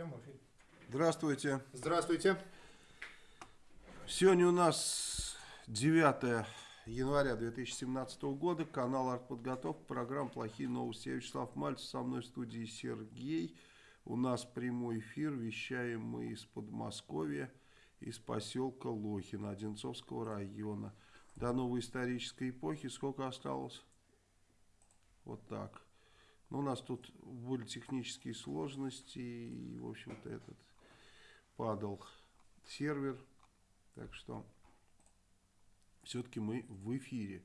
Все, мы Здравствуйте. Здравствуйте. Сегодня у нас 9 января 2017 года. Канал «Артподготовка». Программа «Плохие новости». Я Вячеслав Мальцев. Со мной в студии Сергей. У нас прямой эфир. Вещаем мы из Подмосковья, из поселка Лохина, Одинцовского района. До новой исторической эпохи сколько осталось? Вот так. Но у нас тут были технические сложности, и, в общем-то, этот падал сервер. Так что все-таки мы в эфире.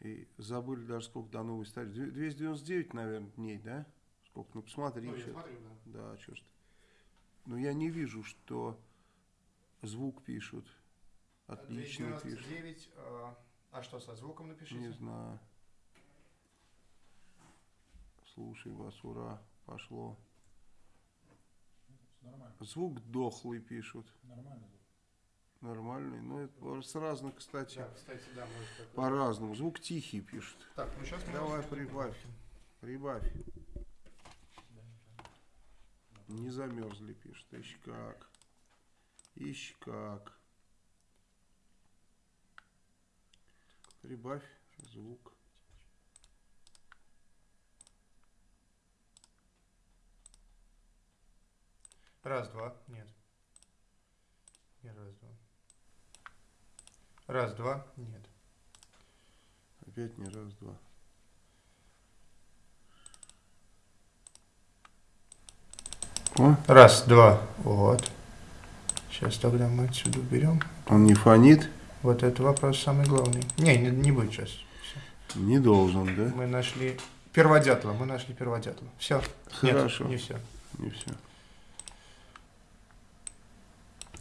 И забыли даже сколько до новой старости. 299, наверное, дней, да? Сколько? Ну, посмотри. Ну, я смотрю, да. Да, что ж Но я не вижу, что звук пишут. Отлично 299, пишут. А, а что со звуком напишите? Не знаю. Слушай вас, ура, пошло. Нормально. Звук дохлый пишут. Нормально. Нормальный. Ну, это с разных, кстати. Да, кстати, да, может По-разному. Звук тихий пишут. Так, ну сейчас Давай прибавь. Прибавь. Не замерзли, пишут. Ищ как. Ищ как. Прибавь звук. Раз, два. Нет. Не раз, два. Раз, два. Нет. Опять не раз, два. О. Раз, два. Вот. Сейчас тогда мы отсюда уберем. Он не фонит? Вот это вопрос самый главный. Не, не, не будет сейчас. Все. Не должен, да? Мы нашли перводятла. Мы нашли перводятла. Все. Хорошо. Нет, не все. Не все.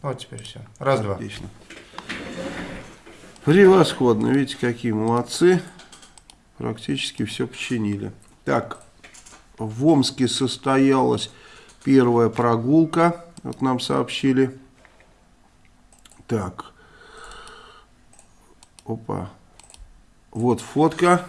Вот теперь все. Раз, два. Отлично. Превосходно. Видите, какие молодцы. Практически все починили. Так, в Омске состоялась первая прогулка. Вот нам сообщили. Так. Опа. Вот фотка.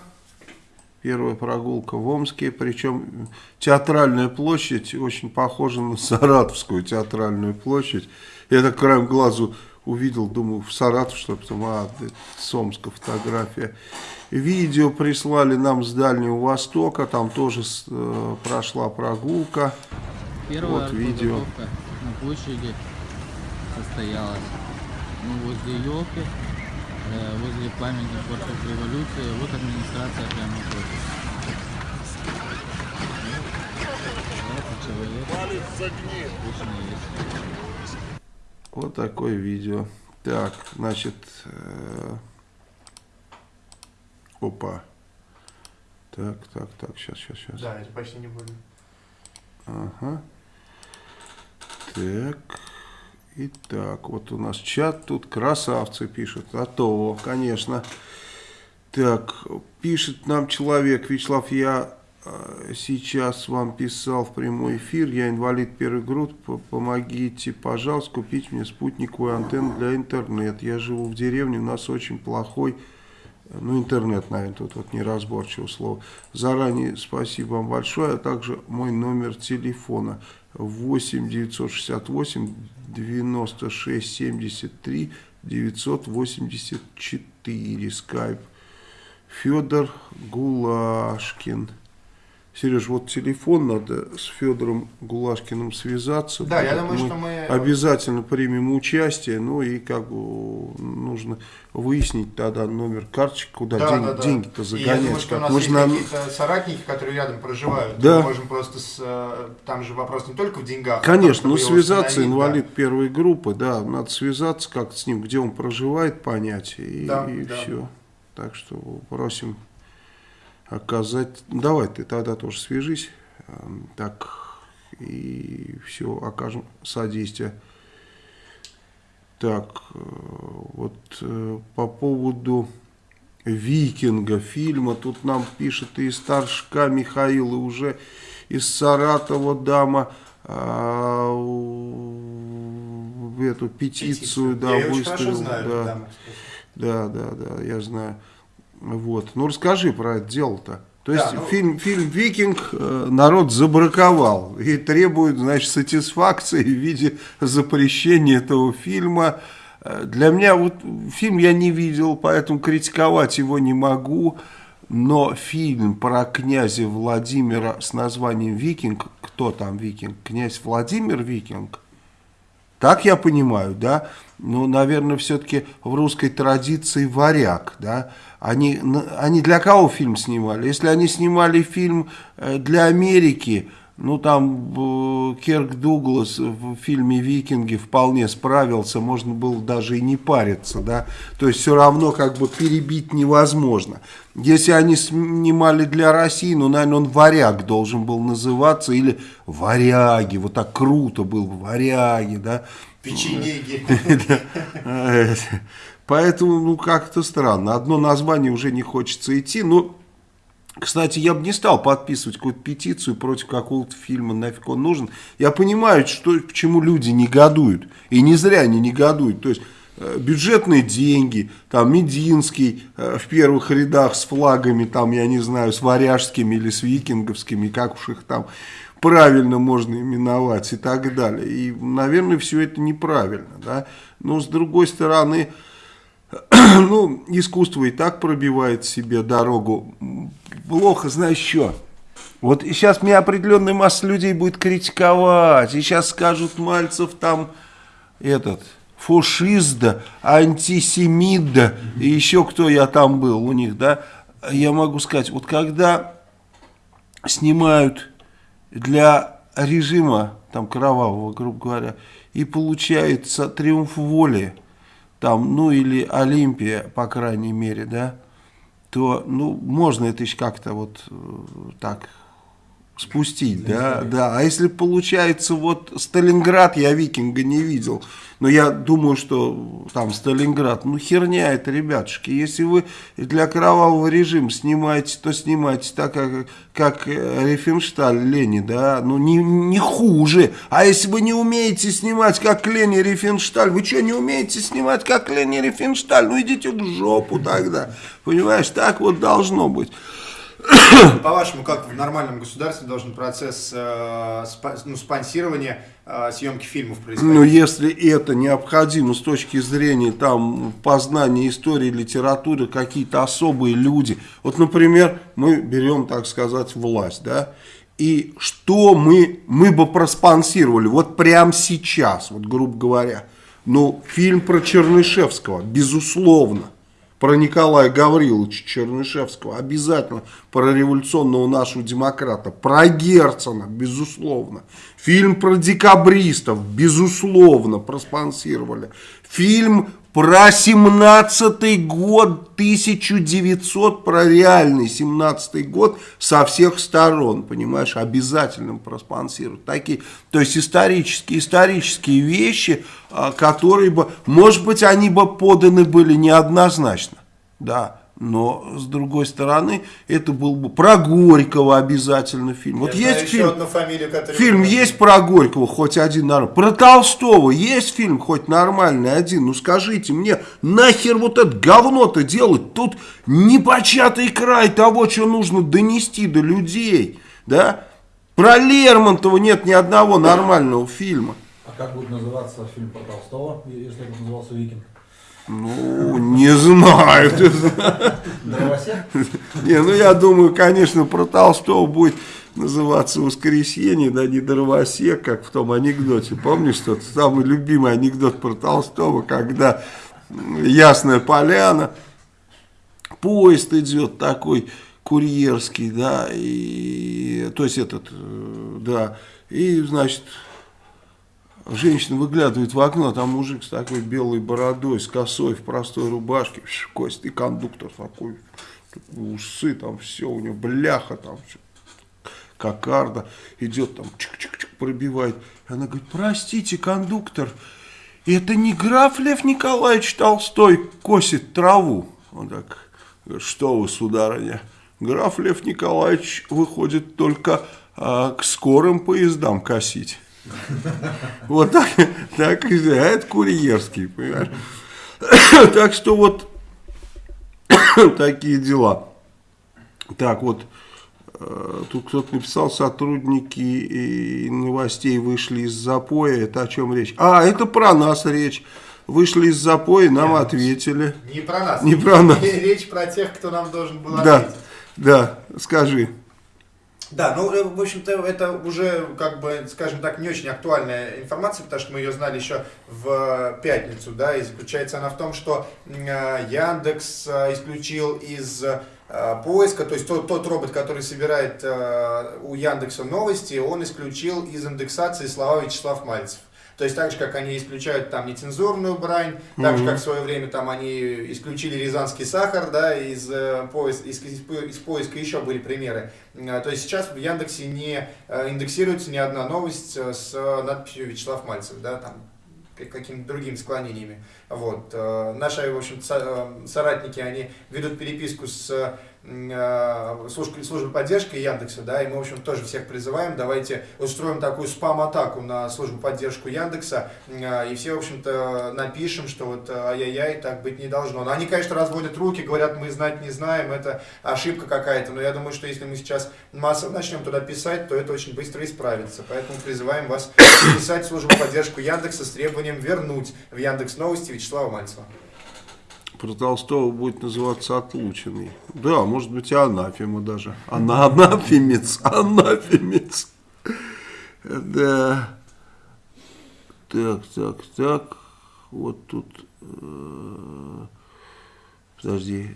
Первая прогулка в Омске. Причем театральная площадь очень похожа на Саратовскую театральную площадь. Я так краем глазу увидел, думаю, в Саратов, что потом, а, с Омска фотография. Видео прислали нам с Дальнего Востока, там тоже э, прошла прогулка. Первая вот видео. на площади состоялась. Ну, возле елки, возле памятника борцов революции, вот администрация прямо напротив. Вот такое видео. Так, значит, э, опа. Так, так, так, сейчас, сейчас, сейчас. Да, это почти не будет. Ага. Так. Итак, вот у нас чат тут красавцы пишут. То, конечно. Так, пишет нам человек, Вячеслав, я а, сейчас вам писал в прямой эфир, я инвалид первой группы, помогите, пожалуйста, купить мне спутниковую антенну для интернета. Я живу в деревне, у нас очень плохой, ну интернет, наверное, тут вот неразборчивое слово. Заранее спасибо вам большое, а также мой номер телефона 8 968 96 73 984, скайп. Федор Гулашкин. Сереж, вот телефон надо с Федором Гулашкиным связаться. Да, я думаю, мы что мы... Обязательно примем участие, ну и как бы нужно выяснить тогда номер карточки, куда да, деньги, да, деньги-то загонять. И я думаю, что у нас есть какие-то соратники, которые рядом проживают. Да. Мы можем просто, с, э, там же вопрос не только в деньгах. Конечно, ну связаться, инвалид да. первой группы, да, надо связаться как-то с ним, где он проживает, понять, и, да, и да. все. Так что просим оказать... Давай ты тогда тоже свяжись, эм, так и все, окажем содействие. Так, э, вот э, по поводу Викинга фильма, тут нам пишет и старшка Михаил, и уже из Саратова дама а, эту петицию, петицию. да, я выставил. Да, да, да, да, я знаю. Вот. Ну, расскажи про это дело-то. То есть Да, ну- фильм, фильм «Викинг» э, народ забраковал и требует, значит, сатисфакции в виде запрещения этого фильма. Э, Для меня вот фильм я не видел, поэтому критиковать его не могу. Но фильм про князя Владимира с названием «Викинг», кто там викинг? Князь Владимир Викинг? Так я понимаю, да? Ну, наверное, все-таки в русской традиции варяг, да? Они, они для кого фильм снимали? Если они снимали фильм э, для Америки, ну, там э, Керк Дуглас в фильме «Викинги» вполне справился, можно было даже и не париться, да? То есть все равно как бы перебить невозможно. Если они снимали для России, ну, наверное, он «Варяг» должен был называться, или «Варяги», вот так круто был, «Варяги», да? Печенеги. Э, Поэтому, ну, как-то странно. Одно название уже не хочется идти. Ну, кстати, я бы не стал подписывать какую-то петицию против какого-то фильма, нафиг он нужен. Я понимаю, что, почему люди негодуют. И не зря они негодуют. То есть, э, бюджетные деньги, там, Мединский э, в первых рядах с флагами, там, я не знаю, с варяжскими или с викинговскими, как уж их там правильно можно именовать и так далее. И, наверное, все это неправильно, да. Но, с другой стороны, ну, искусство и так пробивает себе дорогу. Плохо, знаешь что? Вот сейчас меня определенная масса людей будет критиковать. И сейчас скажут Мальцев там этот фашист, да, антисемит, да, и еще кто я там был у них, да. Я могу сказать, вот когда снимают для режима, там, кровавого, грубо говоря, и получается триумф воли, там, ну, или Олимпия, по крайней мере, да, то, ну, можно это еще как-то вот э, так спустить, да, да. А если получается, вот Сталинград я викинга не видел, но я думаю, что там Сталинград, ну херня это, ребятушки. Если вы для кровавого режима снимаете, то снимайте так, как, как э, Рифеншталь Лени, да, ну не, не хуже. А если вы не умеете снимать, как Лени Рифеншталь, вы что, не умеете снимать, как Лени Рифеншталь? Ну идите в жопу тогда, понимаешь, так вот должно быть. По-вашему, как в нормальном государстве должен процесс э, спа- ну, спонсирования э, съемки фильмов происходить? Ну, если это необходимо с точки зрения там познания истории, литературы, какие-то особые люди. Вот, например, мы берем, так сказать, власть, да, и что мы, мы бы проспонсировали вот прямо сейчас, вот грубо говоря. Ну, фильм про Чернышевского, безусловно. Про Николая Гавриловича Чернышевского, обязательно про революционного нашего демократа, про Герцена, безусловно. Фильм про декабристов, безусловно, проспонсировали. Фильм про 17-й год, 1900, про реальный 17-й год со всех сторон, понимаешь, обязательно проспонсировать. Такие, то есть исторические, исторические вещи, а, которые бы, может быть, они бы поданы были неоднозначно, да, но, с другой стороны, это был бы про Горького обязательно фильм. Вот Я есть знаю еще фильм, одну фамилию, фильм есть про Горького, хоть один нормальный. Про Толстого есть фильм хоть нормальный один? Ну скажите мне, нахер вот это говно-то делать? Тут непочатый край того, что нужно донести до людей, да? Про Лермонтова нет ни одного нормального фильма. А как будет называться фильм про Толстого, если это назывался «Викинг»? Ну, не знаю. Не, ну я думаю, конечно, про Толстого будет называться «Воскресенье», да не «Дровосек», как в том анекдоте. Помнишь, что самый любимый анекдот про Толстого, когда Ясная Поляна, поезд идет такой курьерский, да, и, то есть этот, э, да, и, значит, Женщина выглядывает в окно, а там мужик с такой белой бородой, с косой, в простой рубашке, Кость, и кондуктор такой, усы там, все, у него бляха там, всё, кокарда, идет там, чик-чик-чик, пробивает. Она говорит, простите, кондуктор, это не граф Лев Николаевич Толстой косит траву? Он так, что вы, сударыня, граф Лев Николаевич выходит только а, к скорым поездам косить. Вот так, так и а это курьерский, понимаешь? Так что вот такие дела. Так вот, Э, тут кто-то написал, сотрудники новостей вышли из запоя. Это о чем речь? А, это про нас речь. Вышли из запоя, нам Нет, ответили. Не про нас. Не про нас. Речь про тех, кто нам должен был да, ответить. Да, скажи. Да, ну, э, в общем-то, это уже, как бы, скажем так, не очень актуальная информация, потому что мы ее знали еще в пятницу, да, и заключается она в том, что э, Яндекс исключил из Э, поиска, то есть тот, тот робот, который собирает э, у Яндекса новости, он исключил из индексации слова Вячеслав Мальцев. То есть так же, как они исключают там нецензурную брань, mm-hmm. так же, как в свое время там они исключили рязанский сахар, да, из, э, поис, из, из, из поиска еще были примеры. Э, то есть сейчас в Яндексе не э, индексируется ни одна новость с надписью Вячеслав Мальцев, да, там какими-то другими склонениями. Вот. Наши, в общем, соратники, они ведут переписку с службы, службы поддержки Яндекса, да, и мы, в общем, тоже всех призываем, давайте устроим такую спам-атаку на службу поддержку Яндекса, э, и все, в общем-то, напишем, что вот ай-яй-яй, так быть не должно. Но они, конечно, разводят руки, говорят, мы знать не знаем, это ошибка какая-то, но я думаю, что если мы сейчас массово начнем туда писать, то это очень быстро исправится, поэтому призываем вас писать службу поддержку Яндекса с требованием вернуть в Яндекс Новости Вячеслава Мальцева про Толстого будет называться отлученный. Да, может быть и анафема даже. Она анафемец, анафемец. Да. Так, так, так. Вот тут... Э, подожди.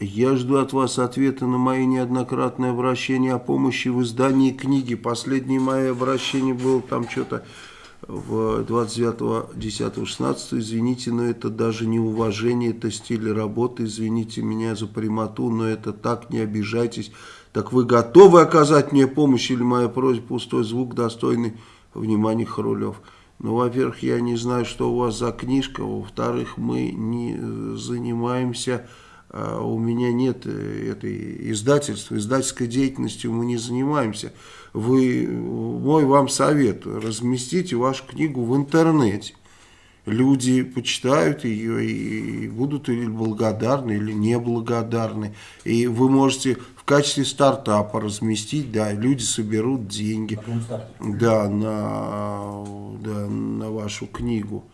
Я жду от вас ответа на мои неоднократные обращения о помощи в издании книги. Последнее мое обращение было там что-то в 29.10.16, извините, но это даже не уважение, это стиль работы, извините меня за прямоту, но это так, не обижайтесь. Так вы готовы оказать мне помощь или моя просьба пустой звук, достойный внимания Харулев? Ну, во-первых, я не знаю, что у вас за книжка, во-вторых, мы не занимаемся а у меня нет э, этой издательства, издательской деятельностью мы не занимаемся. Вы, мой вам совет, разместите вашу книгу в интернете. Люди почитают ее и будут или благодарны, или неблагодарны. И вы можете в качестве стартапа разместить, да, люди соберут деньги да, на, да, на вашу книгу.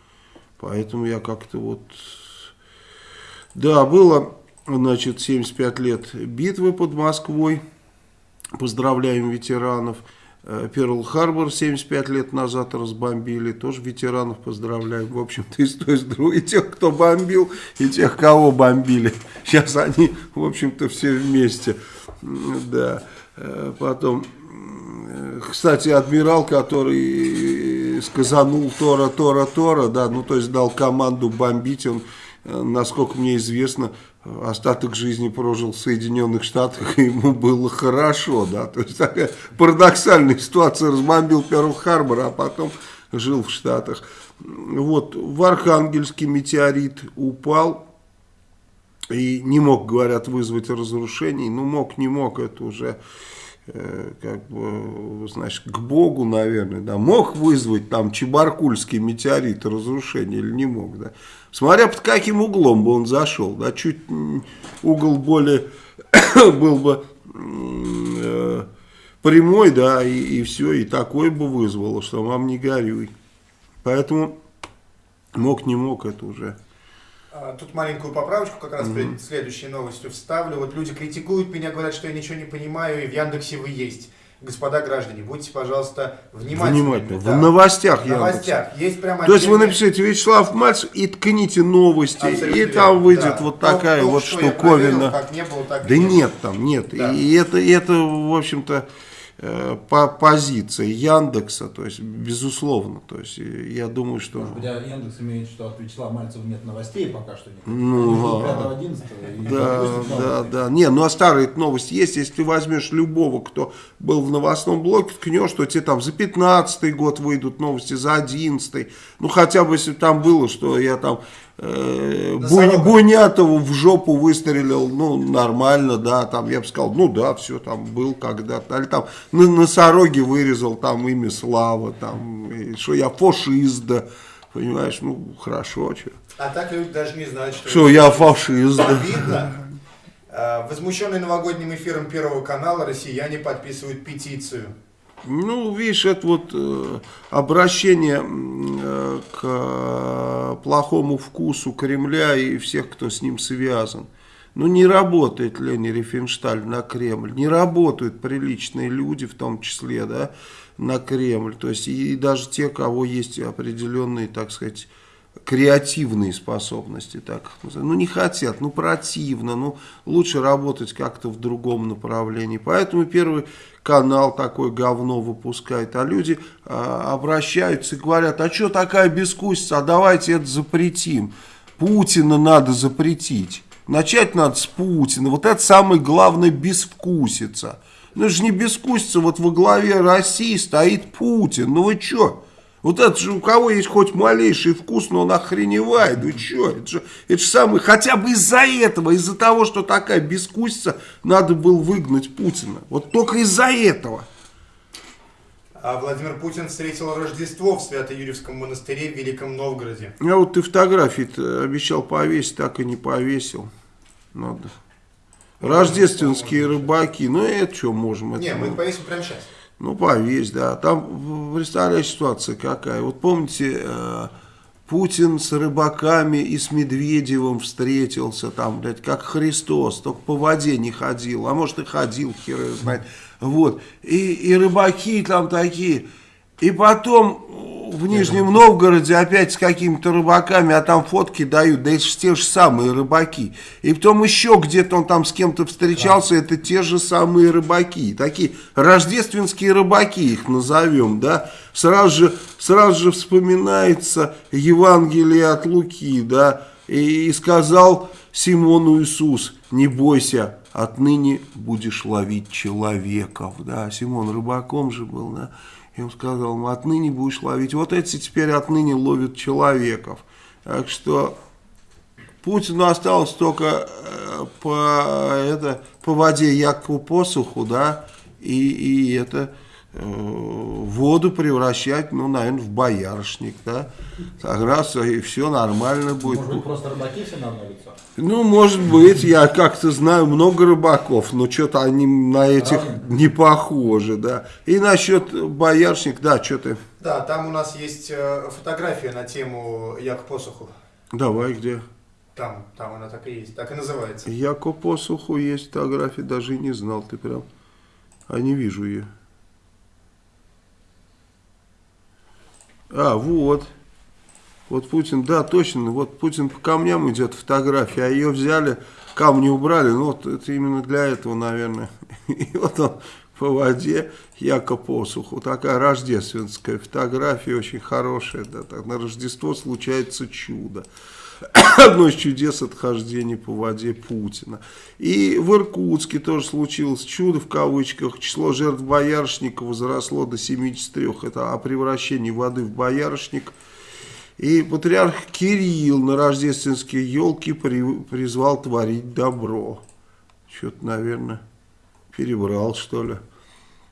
Поэтому я как-то вот... Да, было значит, 75 лет битвы под Москвой. Поздравляем ветеранов. Э, Перл-Харбор 75 лет назад разбомбили, тоже ветеранов поздравляем. В общем-то, и с той, с другой, и тех, кто бомбил, и тех, кого бомбили. Сейчас они, в общем-то, все вместе. Да. Э, потом, э, кстати, адмирал, который сказанул Тора, Тора, Тора, да, ну, то есть дал команду бомбить, он, насколько мне известно, остаток жизни прожил в Соединенных Штатах, и ему было хорошо, да, то есть такая парадоксальная ситуация, разбомбил Перл-Харбор, а потом жил в Штатах. Вот, в Архангельске метеорит упал, и не мог, говорят, вызвать разрушений, ну, мог, не мог, это уже Э, как бы, значит, к Богу, наверное, да, мог вызвать там Чебаркульский метеорит разрушение или не мог, да, смотря под каким углом бы он зашел, да, чуть угол более был бы э, прямой, да, и, и все, и такой бы вызвало, что вам не горюй. Поэтому мог, не мог, это уже а, тут маленькую поправочку как раз mm-hmm. перед следующей новостью вставлю. Вот люди критикуют меня, говорят, что я ничего не понимаю, и в Яндексе вы есть. Господа граждане, будьте, пожалуйста, внимательны. Внимательно. Да. В новостях В новостях. Есть прямо То есть вы напишите Вячеслав Мальц и ткните новости, Абсолютно и там выйдет да. вот такая ну, вот штуковина. Проверил, как не было, так да нет, нет там, нет. Да. И это, это в общем-то, по позиции Яндекса, то есть безусловно, то есть я думаю, что... Может быть, а Яндекс имеет, что от Вячеслава Мальцева нет новостей пока что нет. Ну, 5 да, да, да. Не, ну а старые новости есть, если ты возьмешь любого, кто был в новостном блоке, ткнешь, что тебе там за 15 год выйдут новости, за 11 ну хотя бы если там было, что я там э, Бунятову в жопу выстрелил, ну, нормально, да, там, я бы сказал, ну, да, все там был когда-то, или там на носороге вырезал там имя Слава, там, что я фашист, да, понимаешь, ну, хорошо, что. А так люди даже не знают, что... Что я фашист, да. Обидно. Э, Возмущенные новогодним эфиром Первого канала россияне подписывают петицию. Ну, видишь, это вот э, обращение э, к э, плохому вкусу Кремля и всех, кто с ним связан. Ну, не работает Лени Рифеншталь на Кремль, не работают приличные люди, в том числе, да, на Кремль. То есть, и, даже те, кого есть определенные, так сказать, креативные способности, так ну не хотят, ну противно, ну лучше работать как-то в другом направлении. Поэтому первый канал такое говно выпускает, а люди а, обращаются и говорят, а что такая бескусица, а давайте это запретим. Путина надо запретить. Начать надо с Путина. Вот это самое главное безвкусица. Ну это же не безвкусица, вот во главе России стоит Путин. Ну вы что? Вот это же у кого есть хоть малейший вкус, но он охреневает. Вы что? Это же, это же самый, хотя бы из-за этого, из-за того, что такая бескусица, надо было выгнать Путина. Вот только из-за этого. А Владимир Путин встретил Рождество в Свято-Юрьевском монастыре в Великом Новгороде. А вот ты фотографии обещал повесить, так и не повесил. Надо. Рождественские рыбаки, ну это что можем? Не, это, мы ну, повесим прямо сейчас. Ну, повесь, да. Там, представляешь, ситуация какая. Вот помните, э, Путин с рыбаками и с Медведевым встретился там, блядь, как Христос, только по воде не ходил, а может и ходил, хер знает. Вот. И, и рыбаки там такие. И потом в Нижнем Новгороде опять с какими-то рыбаками, а там фотки дают, да это те же самые рыбаки. И потом еще где-то он там с кем-то встречался, это те же самые рыбаки. Такие рождественские рыбаки их назовем, да. Сразу же, сразу же вспоминается Евангелие от Луки, да. И, и сказал Симону Иисус, не бойся, отныне будешь ловить человеков, да. Симон рыбаком же был, да. И он сказал ему, отныне будешь ловить. Вот эти теперь отныне ловят человеков. Так что Путину осталось только э, по, это, по воде Якову посуху, да, и, и это воду превращать, ну, наверное, в боярышник, да. Так раз, и все нормально будет. Может быть, просто рыбаки все на одно лицо? Ну, может быть, я как-то знаю много рыбаков, но что-то они на этих Разные. не похожи, да. И насчет боярышник, да, что ты, Да, там у нас есть э, фотография на тему Як посуху. давай, где? Там, там она так и есть, так и называется. Я по посуху есть фотографии, даже и не знал, ты прям, а не вижу ее. А, вот. Вот Путин, да, точно, вот Путин по камням идет фотография, а ее взяли, камни убрали, ну вот это именно для этого, наверное. И вот он по воде, яко посуху. Такая рождественская фотография, очень хорошая, да, так, на Рождество случается чудо. Одно из чудес отхождения по воде Путина. И в Иркутске тоже случилось чудо в кавычках. Число жертв боярышника возросло до 73. Это о превращении воды в боярышник. И патриарх Кирилл на рождественские елки при- призвал творить добро. Что-то, наверное, перебрал, что ли.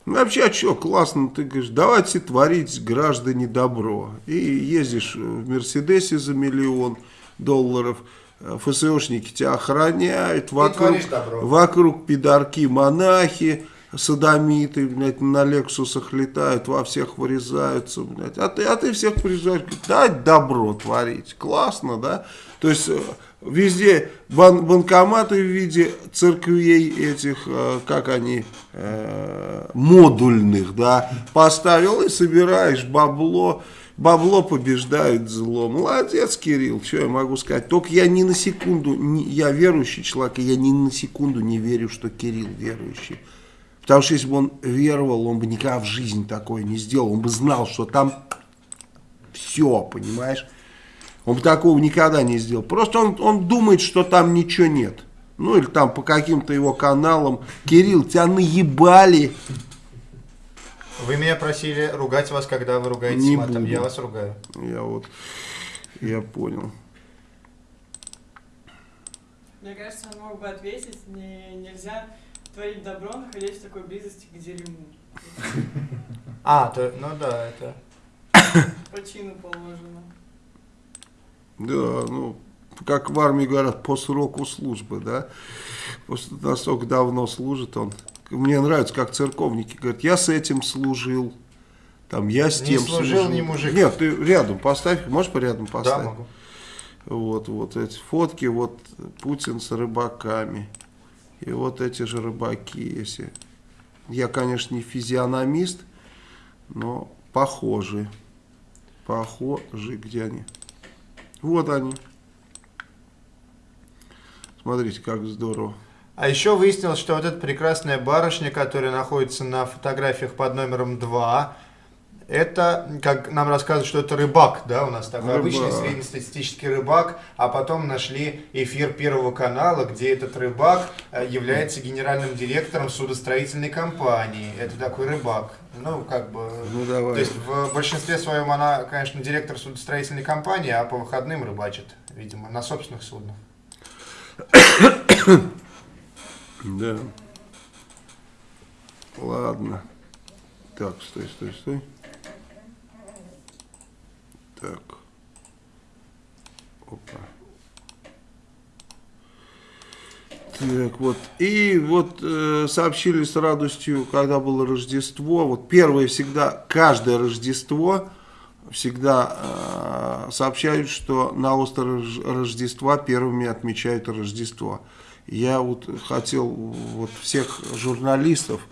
Ну, вообще, а что, классно, ты говоришь, давайте творить, граждане, добро. И ездишь в Мерседесе за миллион долларов, э, ФСОшники тебя охраняют, вокруг, вокруг пидорки, монахи, садомиты, блядь, на лексусах летают, во всех вырезаются, блядь. А ты, а ты всех говорит, дать добро творить. Классно, да? То есть э, везде бан- банкоматы в виде церквей этих, э, как они, э, модульных, да, поставил и собираешь бабло. Бабло побеждает зло. Молодец, Кирилл, что я могу сказать. Только я ни на секунду, не- я верующий человек, и я ни на секунду не верю, что Кирилл верующий. Потому что если бы он веровал, он бы никогда в жизни такое не сделал. Он бы знал, что там все, понимаешь? Он бы такого никогда не сделал. Просто он, он думает, что там ничего нет. Ну или там по каким-то его каналам. Кирилл, тебя наебали. Вы меня просили ругать вас, когда вы ругаетесь Не матом. буду. Я вас ругаю. Я вот, я понял. Мне кажется, он мог бы ответить, не, нельзя творить добро, находясь в такой близости к дерьму. А, то, ну да, это... По чину положено. Да, ну, как в армии говорят, по сроку службы, да, просто настолько давно служит он. Мне нравится, как церковники говорят, я с этим служил, там, я с Не тем служил, не мужик. Нет, ты рядом поставь, можешь по рядом Да, поставить? могу. Вот, вот эти фотки, вот Путин с рыбаками. И вот эти же рыбаки, если... Я, конечно, не физиономист, но похожи. Похожи, где они? Вот они. Смотрите, как здорово. А еще выяснилось, что вот эта прекрасная барышня, которая находится на фотографиях под номером 2, это, как нам рассказывают, что это рыбак, да, у нас такой Рыбак. обычный среднестатистический рыбак, а потом нашли эфир Первого канала, где этот рыбак э, является генеральным директором судостроительной компании. Это такой рыбак. Ну, как бы... Ну, давай. То есть в большинстве своем она, конечно, директор судостроительной компании, а по выходным рыбачит, видимо, на собственных суднах. Да. Ладно. Так, стой, стой, стой. Так. Опа. Так, вот. И вот э, сообщили с радостью, когда было Рождество. Вот первое всегда, каждое Рождество всегда э, сообщают, что на острове Рож- Рождества первыми отмечают Рождество. Я вот хотел вот всех журналистов,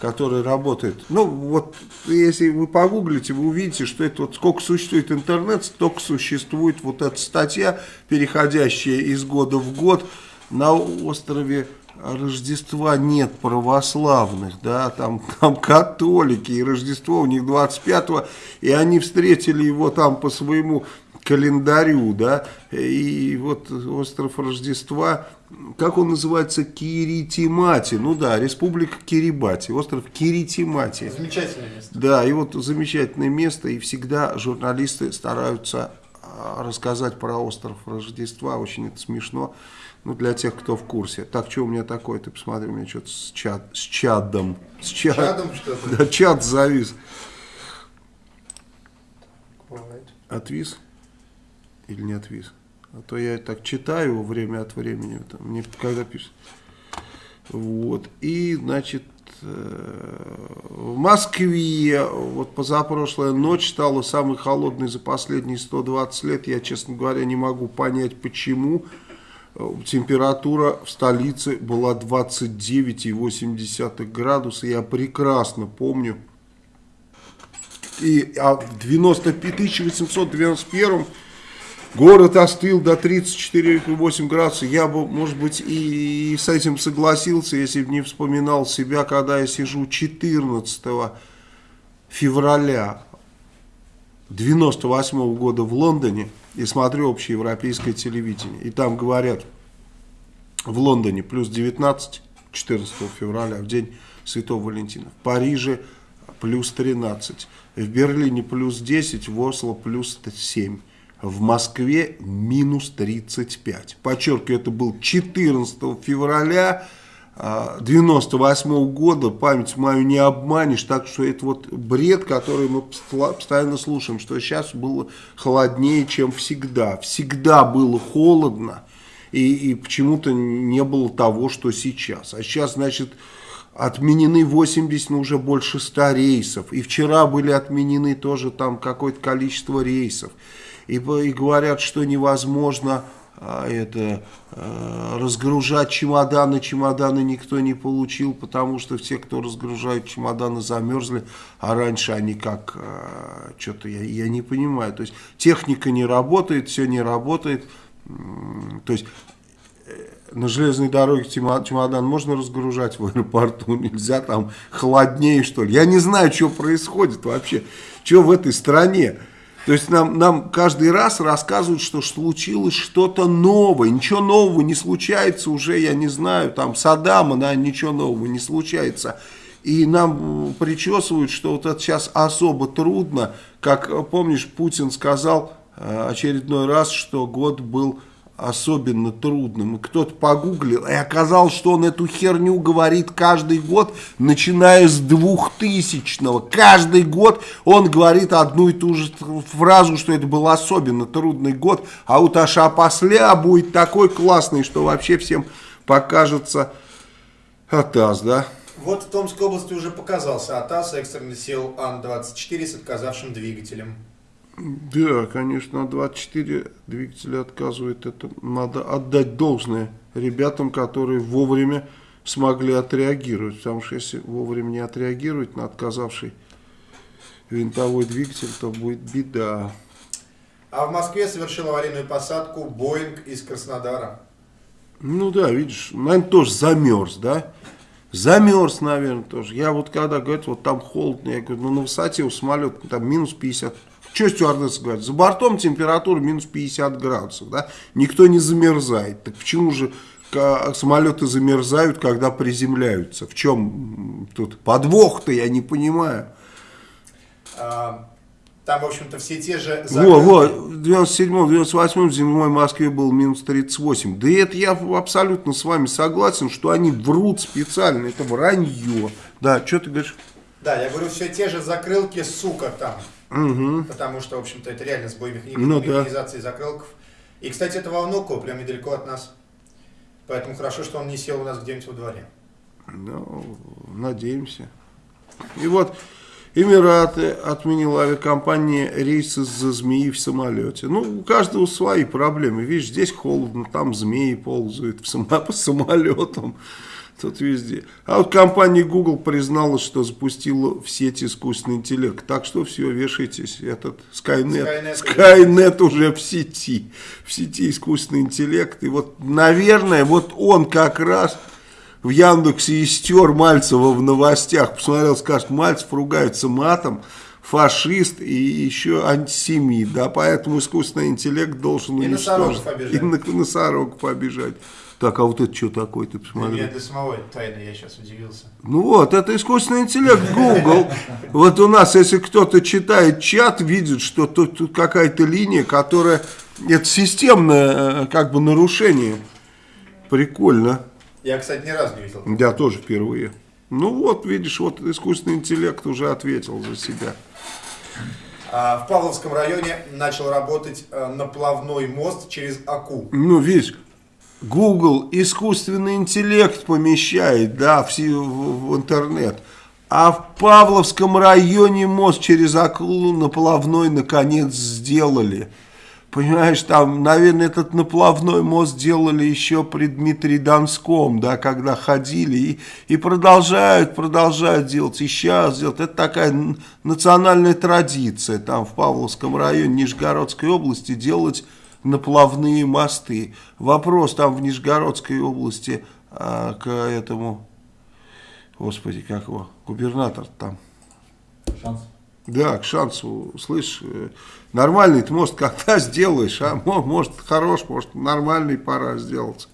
которые работают, ну вот если вы погуглите, вы увидите, что это вот сколько существует интернет, столько существует вот эта статья, переходящая из года в год. На острове Рождества нет православных, да, там, там католики, и Рождество у них 25-го, и они встретили его там по своему календарю, да, и вот остров Рождества, как он называется, Киритимати, ну да, республика Кирибати, остров Киритимати. Замечательное место. Да, и вот замечательное место, и всегда журналисты стараются а, рассказать про остров Рождества, очень это смешно, ну, для тех, кто в курсе. Так, что у меня такое, ты посмотри, у меня что-то с, чад, с чадом. С чад- Чадом что-то? Да, чад завис. Отвис? Или не отвис? А то я так читаю время от времени, там, мне когда пишут. Вот. И, значит, э, в Москве вот позапрошлая ночь стала самой холодной за последние 120 лет. Я, честно говоря, не могу понять, почему. Температура в столице была 29,8 градуса. Я прекрасно помню. И а в 90 1891 город остыл до 34,8 градусов. Я бы, может быть, и с этим согласился, если бы не вспоминал себя, когда я сижу 14 февраля 98 года в Лондоне и смотрю общеевропейское телевидение. И там говорят, в Лондоне плюс 19, 14 февраля, в день Святого Валентина. В Париже плюс 13. В Берлине плюс 10, в Осло плюс 7. В Москве минус 35. Подчеркиваю, это был 14 февраля 98 года. Память мою не обманешь. Так что это вот бред, который мы постоянно слушаем, что сейчас было холоднее, чем всегда. Всегда было холодно. И, и почему-то не было того, что сейчас. А сейчас, значит, отменены 80, ну уже больше 100 рейсов. И вчера были отменены тоже там какое-то количество рейсов. И, и говорят, что невозможно а, это а, разгружать чемоданы. Чемоданы никто не получил, потому что все, кто разгружают чемоданы, замерзли. А раньше они как, а, что-то я, я не понимаю. То есть техника не работает, все не работает. То есть на железной дороге чемодан можно разгружать в аэропорту, нельзя там холоднее что ли. Я не знаю, что происходит вообще, что в этой стране. То есть нам, нам каждый раз рассказывают, что случилось что-то новое. Ничего нового не случается уже, я не знаю, там Саддама, да, ничего нового не случается. И нам причесывают, что вот это сейчас особо трудно. Как помнишь, Путин сказал очередной раз, что год был особенно трудным. И кто-то погуглил, и оказалось, что он эту херню говорит каждый год, начиная с 2000-го. Каждый год он говорит одну и ту же фразу, что это был особенно трудный год, а вот аж опосля будет такой классный, что вообще всем покажется атас, да? Вот в Томской области уже показался АТАС, экстренный сел Ан-24 с отказавшим двигателем. Да, конечно, 24 двигателя отказывает. Это надо отдать должное ребятам, которые вовремя смогли отреагировать. Потому что если вовремя не отреагировать на отказавший винтовой двигатель, то будет беда. А в Москве совершил аварийную посадку Боинг из Краснодара. Ну да, видишь, наверное, тоже замерз, да? Замерз, наверное, тоже. Я вот когда говорят, вот там холодно, я говорю, ну на высоте у самолета там минус 50. Что стюардесса говорит? За бортом температура минус 50 градусов, да? Никто не замерзает. Так почему же самолеты замерзают, когда приземляются? В чем тут подвох-то, я не понимаю. А, там, в общем-то, все те же... Во, во, в 97-м, 98-м зимой в Москве был минус 38. Да это я абсолютно с вами согласен, что они врут специально, это вранье. Да, что ты говоришь? Да, я говорю, все те же закрылки, сука, там. Угу. Потому что, в общем-то, это реально сбой. Ну, да. механизации закрылков. И, кстати, это Волнуково, прям недалеко от нас. Поэтому хорошо, что он не сел у нас где-нибудь во дворе. Ну, надеемся. И вот Эмираты отменила авиакомпания рейсы за змеи в самолете. Ну, у каждого свои проблемы. Видишь, здесь холодно, там змеи ползают в само, по самолетам. Тут везде. А вот компания Google призналась, что запустила в сеть искусственный интеллект. Так что все, вешайтесь. Этот Skynet, Skynet, Skynet уже в сети. В сети искусственный интеллект. И вот, наверное, вот он как раз в Яндексе истер Мальцева в новостях. Посмотрел, скажет, Мальцев ругается матом, фашист и еще антисемит. Да, поэтому искусственный интеллект должен и уничтожить. И на носорогов побежать. Так, а вот это что такое, ты посмотри. Для, для самого тайны, я сейчас удивился. Ну вот, это искусственный интеллект Google. Вот у нас, если кто-то читает чат, видит, что тут, тут какая-то линия, которая... Это системное как бы нарушение. Прикольно. Я, кстати, ни разу не видел. Я тоже впервые. Ну вот, видишь, вот искусственный интеллект уже ответил за себя. А, в Павловском районе начал работать э, наплавной мост через Аку. Ну, видишь, Google искусственный интеллект помещает, да, в, в, интернет. А в Павловском районе мост через Акулу наплавной наконец сделали. Понимаешь, там, наверное, этот наплавной мост делали еще при Дмитрии Донском, да, когда ходили, и, и продолжают, продолжают делать, и сейчас делать. Это такая национальная традиция, там, в Павловском районе Нижегородской области делать наплавные мосты. Вопрос там в Нижегородской области а, к этому, господи, как его, губернатор там. Шанс. Да, к шансу, слышь, э, нормальный ты, может, когда сделаешь, а может, хорош, может, нормальный пора сделать.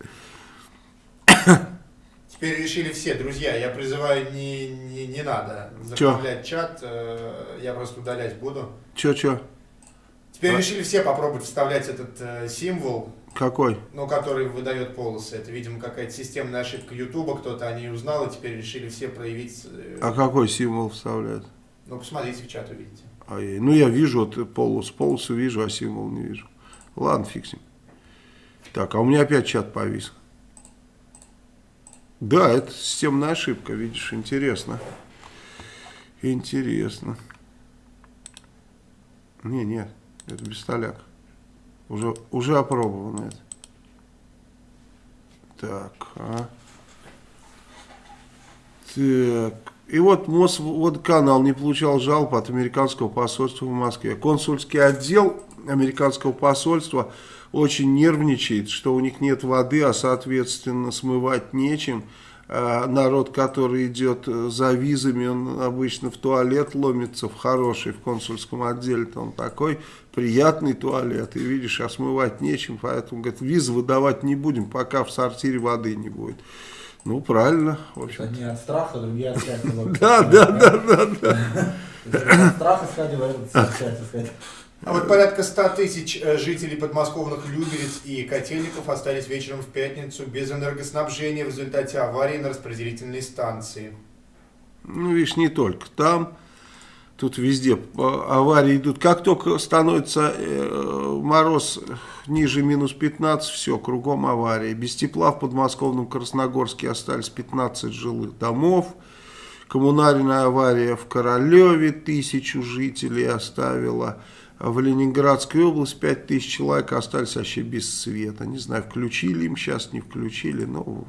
Теперь решили все, друзья, я призываю, не, не, не надо заправлять чат, э, я просто удалять буду. Че, че? Теперь решили все попробовать вставлять этот э, символ. Какой? Ну, который выдает полосы. Это, видимо, какая-то системная ошибка Ютуба, кто-то о ней узнал, и теперь решили все проявить... Э, а какой символ вставляют? Ну, посмотрите в чат, увидите. А, ну, я вижу вот полос, полосу вижу, а символ не вижу. Ладно, фиксим. Так, а у меня опять чат повис. Да, это системная ошибка, видишь, интересно. Интересно. Не, нет, это бестоляк. Уже, уже опробовано это. Так, а. Так, и вот Мосводканал не получал жалоб от американского посольства в Москве. Консульский отдел американского посольства очень нервничает, что у них нет воды, а соответственно смывать нечем. А народ, который идет за визами, он обычно в туалет ломится, в хороший, в консульском отделе, то он такой приятный туалет, и видишь, а смывать нечем, поэтому, говорит, визы выдавать не будем, пока в сортире воды не будет. Ну, правильно. В общем. Одни от страха, другие от счастья. Да, да, да, да. От страха сказать, от счастья. А вот порядка 100 тысяч э, жителей подмосковных Люберец и Котельников остались вечером в пятницу без энергоснабжения в результате аварии на распределительной станции. Ну, видишь, не только там, тут везде аварии идут. Как только становится э, мороз ниже минус 15, все, кругом аварии. Без тепла в подмосковном Красногорске остались 15 жилых домов. Коммунальная авария в Королеве тысячу жителей оставила. В Ленинградской области 5000 человек остались вообще без света. Не знаю, включили им сейчас, не включили. Но...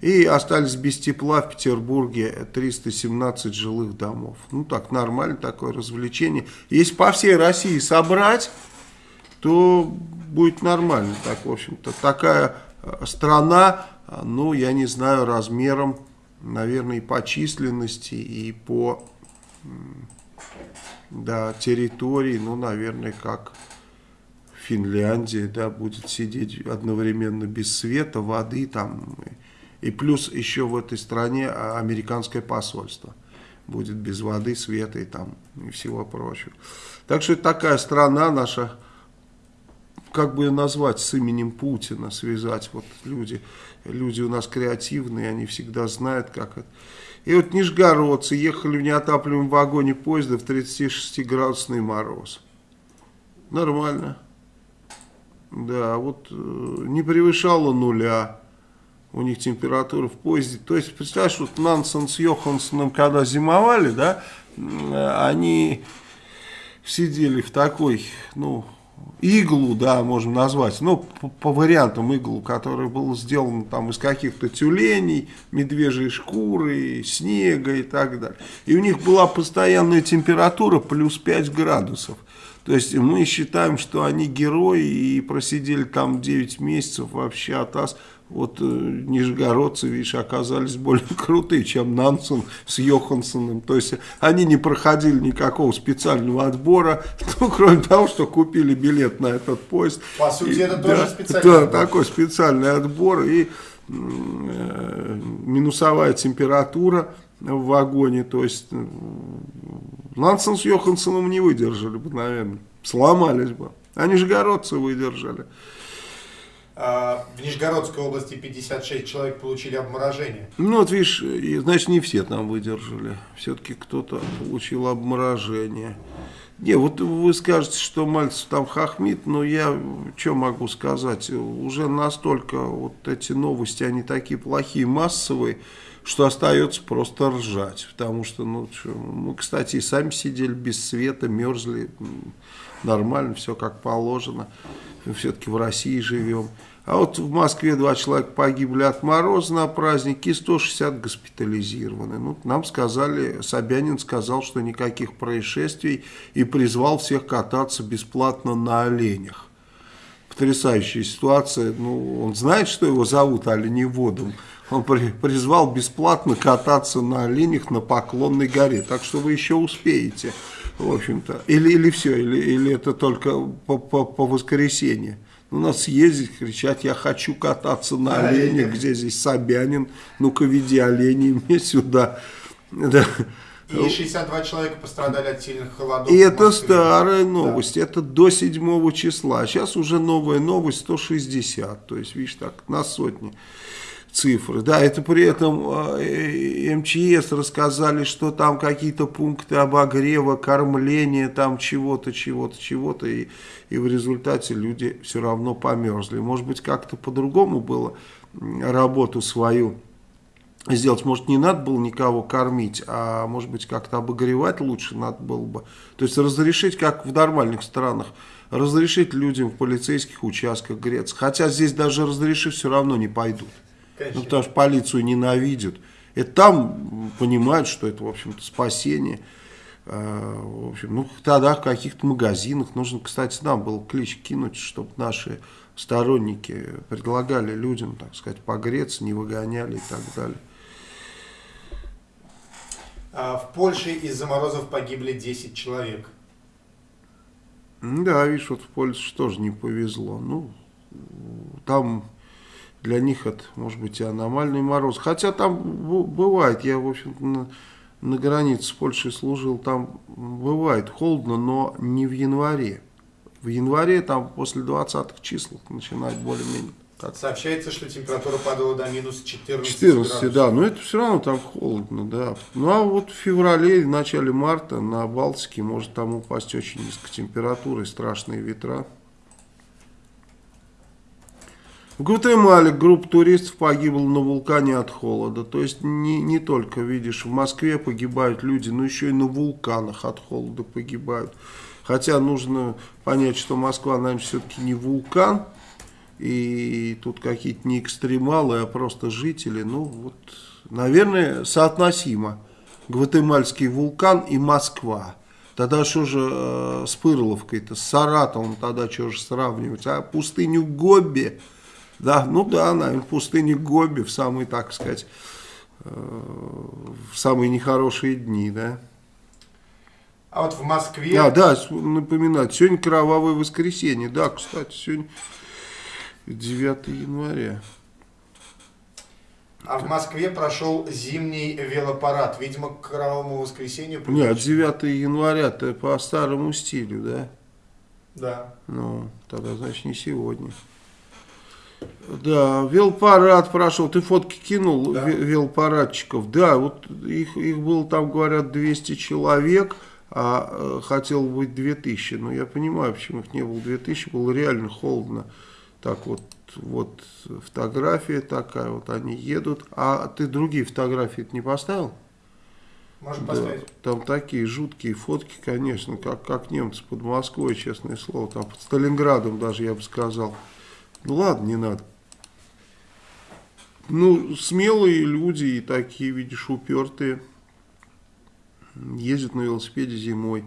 И остались без тепла в Петербурге 317 жилых домов. Ну так, нормально такое развлечение. Если по всей России собрать, то будет нормально. Так, в общем-то, такая э, страна, ну, я не знаю, размером, наверное, и по численности, и по да, территории, ну, наверное, как Финляндия, да, будет сидеть одновременно без света, воды там, и, плюс еще в этой стране американское посольство будет без воды, света и там, и всего прочего. Так что это такая страна наша, как бы ее назвать с именем Путина, связать, вот люди, люди у нас креативные, они всегда знают, как это. И вот нижегородцы ехали в неотапливаемом вагоне поезда в 36-градусный мороз. Нормально. Да, вот э, не превышало нуля у них температура в поезде. То есть, представляешь, вот Нансен с Йоханссоном, когда зимовали, да, они сидели в такой, ну, иглу, да, можем назвать, ну, по, по вариантам иглу, который был сделан там из каких-то тюленей, медвежьей шкуры, снега и так далее. И у них была постоянная температура плюс 5 градусов. То есть мы считаем, что они герои и просидели там 9 месяцев вообще от нас вот э, нижегородцы, видишь, оказались более крутые, чем Нансен с Йоханссоном. То есть они не проходили никакого специального отбора, ну, кроме того, что купили билет на этот поезд. По сути, и, это да, тоже специальный да, отбор. такой специальный отбор и э, минусовая температура в вагоне. То есть Нансен с Йоханссоном не выдержали бы, наверное, сломались бы. А нижегородцы выдержали. А, в Нижегородской области 56 человек получили обморожение. Ну, вот видишь, значит, не все там выдержали. Все-таки кто-то получил обморожение. Не, вот вы скажете, что Мальцев там хохмит, но я что могу сказать? Уже настолько вот эти новости, они такие плохие, массовые, что остается просто ржать. Потому что, ну, что, мы, кстати, и сами сидели без света, мерзли, нормально, все как положено. Все-таки в России живем. А вот в Москве два человека погибли от мороза на празднике, и 160 госпитализированы. Ну, нам сказали, Собянин сказал, что никаких происшествий и призвал всех кататься бесплатно на оленях. Потрясающая ситуация. Ну, он знает, что его зовут оленеводом. Он при, призвал бесплатно кататься на оленях на Поклонной горе. Так что вы еще успеете, в общем-то. Или, или все, или, или это только по, по, по воскресенье. Ну, надо съездить, кричать, я хочу кататься на оленях, где здесь Собянин, ну-ка веди оленей мне сюда. Да. И 62 человека пострадали от сильных холодов. И это старая новость, да. это до 7 числа. Сейчас уже новая новость 160, то есть, видишь, так, на сотни цифры. Да, это при этом э, МЧС рассказали, что там какие-то пункты обогрева, кормления, там чего-то, чего-то, чего-то, и, и в результате люди все равно померзли. Может быть, как-то по-другому было работу свою сделать. Может, не надо было никого кормить, а может быть, как-то обогревать лучше надо было бы. То есть разрешить, как в нормальных странах, разрешить людям в полицейских участках греться. Хотя здесь даже разрешив, все равно не пойдут. Конечно. Ну, потому что полицию ненавидят. И там понимают, что это, в общем-то, спасение. А, В общем, ну, тогда в каких-то магазинах нужно, кстати, нам был клич кинуть, чтобы наши сторонники предлагали людям, так сказать, погреться, не выгоняли и так далее. А, В Польше из-за морозов погибли 10 человек. Да, видишь, вот в Польше тоже не повезло. Ну, там для них это, может быть, и аномальный мороз. Хотя там бывает, я, в общем-то, на, на границе с Польшей служил, там бывает холодно, но не в январе. В январе там после 20-х чисел начинает более-менее. так. Сообщается, что температура падала до минус 14 14, градусов. да, но это все равно там холодно, да. Ну а вот в феврале, в начале марта на Балтике может там упасть очень низкая температура и страшные ветра. В Гватемале группа туристов погибла на вулкане от холода. То есть не, не только, видишь, в Москве погибают люди, но еще и на вулканах от холода погибают. Хотя нужно понять, что Москва, наверное, все-таки не вулкан. И тут какие-то не экстремалы, а просто жители. Ну вот, наверное, соотносимо. Гватемальский вулкан и Москва. Тогда что же э, с Пырловкой-то, с Саратовым тогда что же сравнивать? А пустыню Гоби, да, ну да, наверное, пустыню Гоби в самые, так сказать, э, в самые нехорошие дни, да. А вот в Москве... А, да, напоминать, сегодня кровавое воскресенье, да, кстати, сегодня 9 января. А в Москве прошел зимний велопарад. Видимо, к кровавому воскресенью... Нет, 9 января-то по старому стилю, да? Да. Ну, тогда, значит, не сегодня. Да, велопарад прошел. Ты фотки кинул Да. ве- велопарадчиков? Да, вот их, их было там, говорят, 200 человек, а э, хотел быть 2000. Но я понимаю, почему их не было 2000, было реально холодно. Так вот, вот фотография такая, вот они едут. А ты другие фотографии не поставил? Можем Да, поставить. там такие жуткие фотки, конечно, как, как немцы под Москвой, честное слово, там под Сталинградом даже, я бы сказал. Ну ладно, не надо. Ну, смелые люди и такие, видишь, упертые. Ездят на велосипеде зимой.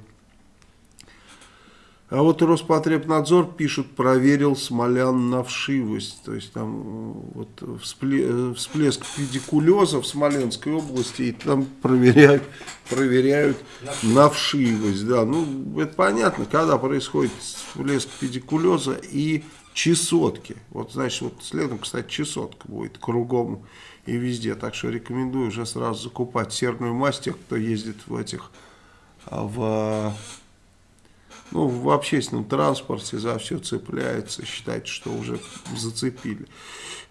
А вот Роспотребнадзор пишут, проверил Смолян на вшивость. То есть там э, вот э, всплеск педикулеза в Смоленской области, и там проверяют, проверяют на вшивость. Да, ну это понятно, когда происходит всплеск педикулеза и чесотки. Вот значит, вот следом, кстати, чесотка будет кругом и везде. Так что рекомендую уже сразу закупать серную мазь тех, кто ездит в этих а, в ну, в общественном транспорте за все цепляется, считает, что уже зацепили.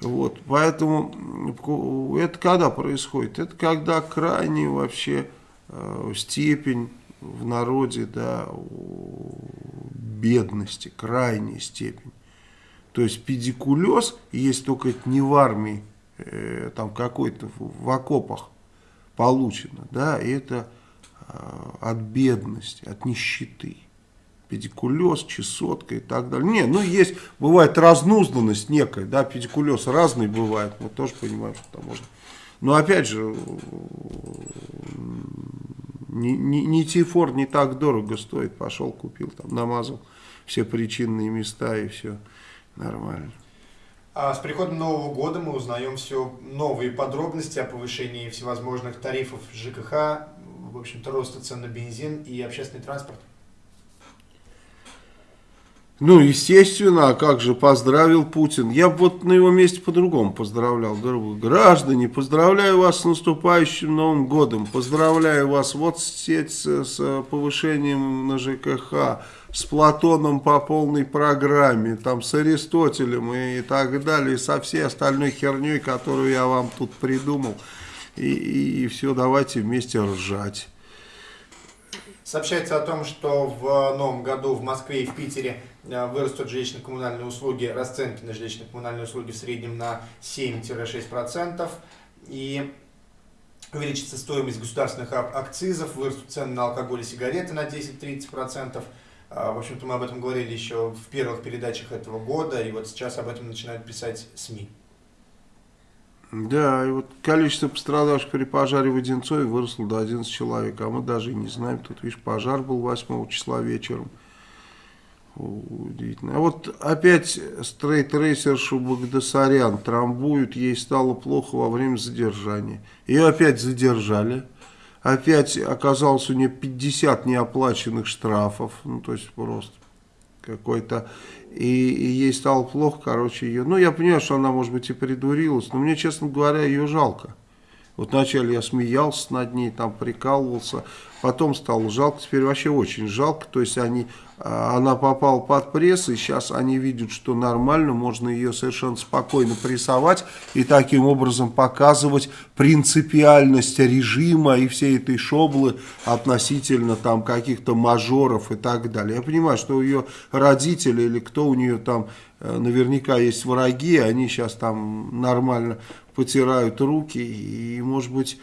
Вот, поэтому это когда происходит? Это когда крайне вообще э, степень в народе, да, бедности, крайняя степень. То есть педикулез есть только это не в армии, э, там какой-то в, окопах получено, да, и это э, от бедности, от нищеты педикулез, чесотка и так далее. Не, ну есть, бывает разнузданность некая, да, педикулез разный бывает, мы тоже понимаем, что там можно. Но опять же, не, не, не тифор не так дорого стоит, пошел купил, там намазал все причинные места и все нормально. А с приходом Нового года мы узнаем все новые подробности о повышении всевозможных тарифов ЖКХ, в общем-то, роста цен на бензин и общественный транспорт. Ну, естественно, а как же поздравил Путин? Я бы вот на его месте по-другому поздравлял. Граждане, поздравляю вас с наступающим Новым годом. Поздравляю вас вот с, с, с повышением на ЖКХ, с Платоном по полной программе, там с Аристотелем и так далее, и со всей остальной херней, которую я вам тут придумал. И, и, и все, давайте вместе ржать. Сообщается о том, что в новом году в Москве и в Питере э, вырастут жилищно-коммунальные услуги, расценки на жилищно-коммунальные услуги в среднем на 7-6%. И увеличится стоимость государственных ак- акцизов, вырастут цены на алкоголь и сигареты на 10-30%. А, В общем-то, мы об этом говорили еще в первых передачах этого года, и вот сейчас об этом начинают писать СМИ. Да, и вот количество пострадавших при пожаре в Одинцове выросло до 11 человек, а мы даже и не знаем, тут, видишь, пожар был 8 числа вечером. Удивительно. А вот опять стрейт-рейсершу Багдасарян трамбуют, ей стало плохо во время задержания. Ее опять задержали. Опять оказалось у нее 50 неоплаченных штрафов. Ну, то есть просто какой-то... И, и ей стало плохо, короче, ее... Ну, я понимаю, что она, может быть, и придурилась, но мне, честно говоря, ее жалко. Вот вначале я смеялся над ней, там прикалывался, потом стало жалко, теперь вообще очень жалко. То есть они а, она попала под пресс, и сейчас они видят, что нормально, можно ее совершенно спокойно прессовать и таким образом показывать принципиальность режима и всей этой шоблы относительно там каких-то мажоров и так далее. Я понимаю, что ее родители или кто у нее там э, наверняка есть враги, они сейчас там нормально потирают руки и, может быть,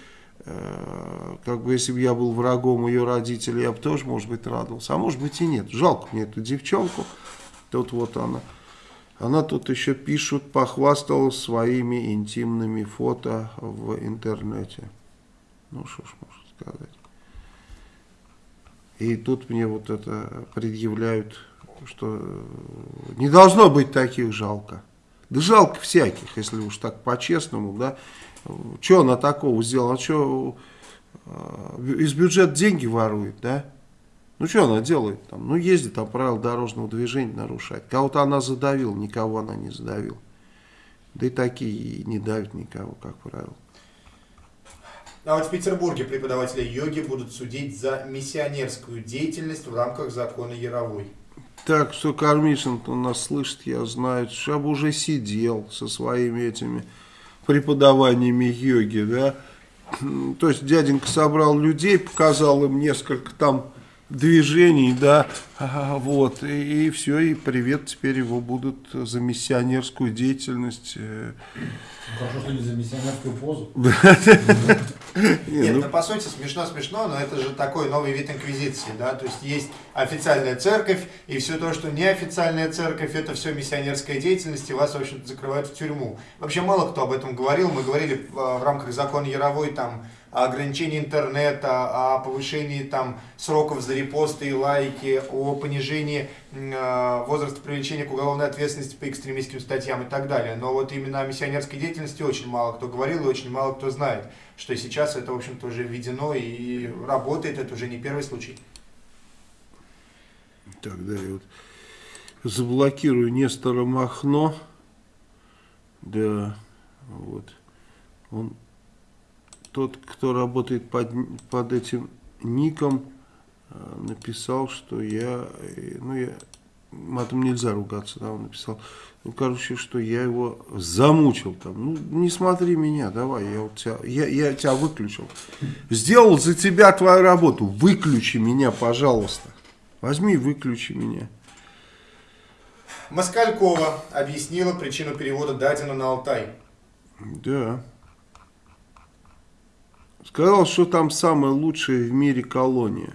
как бы если бы я был врагом ее родителей, я бы тоже, может быть, радовался. А может быть и нет. Жалко мне эту девчонку. Тут вот она. Она тут еще пишут, похвасталась своими интимными фото в интернете. Ну, что ж можно сказать. И тут мне вот это предъявляют, что не должно быть таких жалко. Да жалко всяких, если уж так по-честному, да. Что она такого сделала? Она что, э, из бюджета деньги ворует, да? Ну, что она делает там? Ну, ездит там правила дорожного движения нарушать. Кого-то она задавила, никого она не задавила. Да и такие не давят никого, как правило. А вот в Петербурге преподаватели йоги будут судить за миссионерскую деятельность в рамках закона Яровой. Так, что Кармишин у нас слышит, я знаю, что уже сидел со своими этими преподаваниями йоги, да. То есть дяденька собрал людей, показал им несколько там движений, да, вот, и, и все, и привет, теперь его будут за миссионерскую деятельность. Э. Хорошо, что не за миссионерскую позу. Нет, ну по сути смешно-смешно, но это же такой новый вид инквизиции, да, то есть есть официальная церковь, и все то, что неофициальная церковь, это все миссионерская деятельность, и вас, в общем-то, закрывают в тюрьму. Вообще мало кто об этом говорил, мы говорили в рамках закона Яровой, там, о ограничении интернета, о повышении там, сроков за репосты и лайки, о понижении э, возраста привлечения к уголовной ответственности по экстремистским статьям и так далее. Но вот именно о миссионерской деятельности очень мало кто говорил и очень мало кто знает, что сейчас это, в общем-то, уже введено и работает, это уже не первый случай. Тогда я вот заблокирую Нестора Махно. Да, вот. Он тот, кто работает под, под этим ником, э, написал, что я, э, ну я, матом нельзя ругаться, да, он написал, ну, короче, что я его замучил там, ну, не смотри меня, давай, я, вот тебя, я, я тебя выключил. Сделал за тебя твою работу, выключи меня, пожалуйста. Возьми выключи меня. Москалькова объяснила причину перевода Дадина на Алтай. Да. Сказал, что там самая лучшая в мире колония.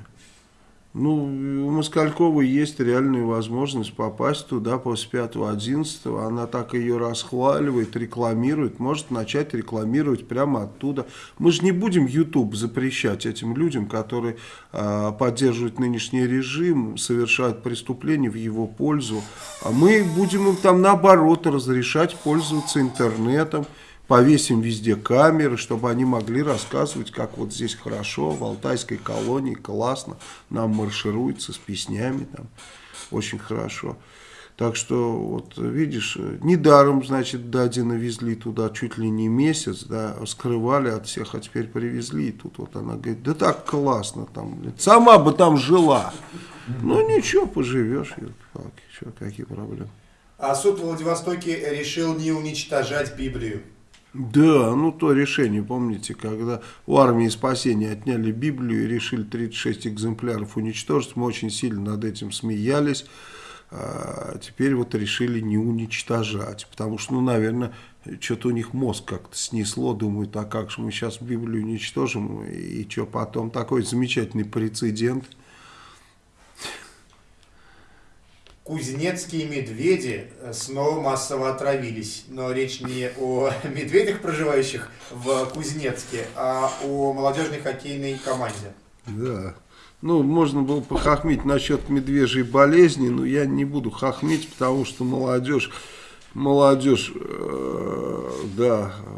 Ну, у Москальковой есть реальная возможность попасть туда после 5-11. Она так ее расхваливает, рекламирует. Может начать рекламировать прямо оттуда. Мы же не будем YouTube запрещать этим людям, которые э, поддерживают нынешний режим, совершают преступления в его пользу. А мы будем им там наоборот разрешать пользоваться интернетом повесим везде камеры, чтобы они могли рассказывать, как вот здесь хорошо, в Алтайской колонии классно, нам маршируется с песнями, там очень хорошо. Так что, вот видишь, недаром, значит, Дадина везли туда чуть ли не месяц, да, скрывали от всех, а теперь привезли. И тут вот она говорит, да так классно там, сама бы там жила. Ну ничего, поживешь, что, какие проблемы. А суд в Владивостоке решил не уничтожать Библию. Да, ну то решение, помните, когда у армии спасения отняли Библию и решили 36 экземпляров уничтожить, мы очень сильно над этим смеялись, а теперь вот решили не уничтожать, потому что, ну, наверное, что-то у них мозг как-то снесло, думают, а как же мы сейчас Библию уничтожим, и что потом, такой замечательный прецедент – Кузнецкие медведи э, снова массово отравились. Но речь не о медведях, проживающих в Кузнецке, а о молодежной хоккейной команде. Да. Ну, можно было похохмить насчет медвежьей болезни, но я не буду хохмить, потому что молодежь, молодежь, э, да, э,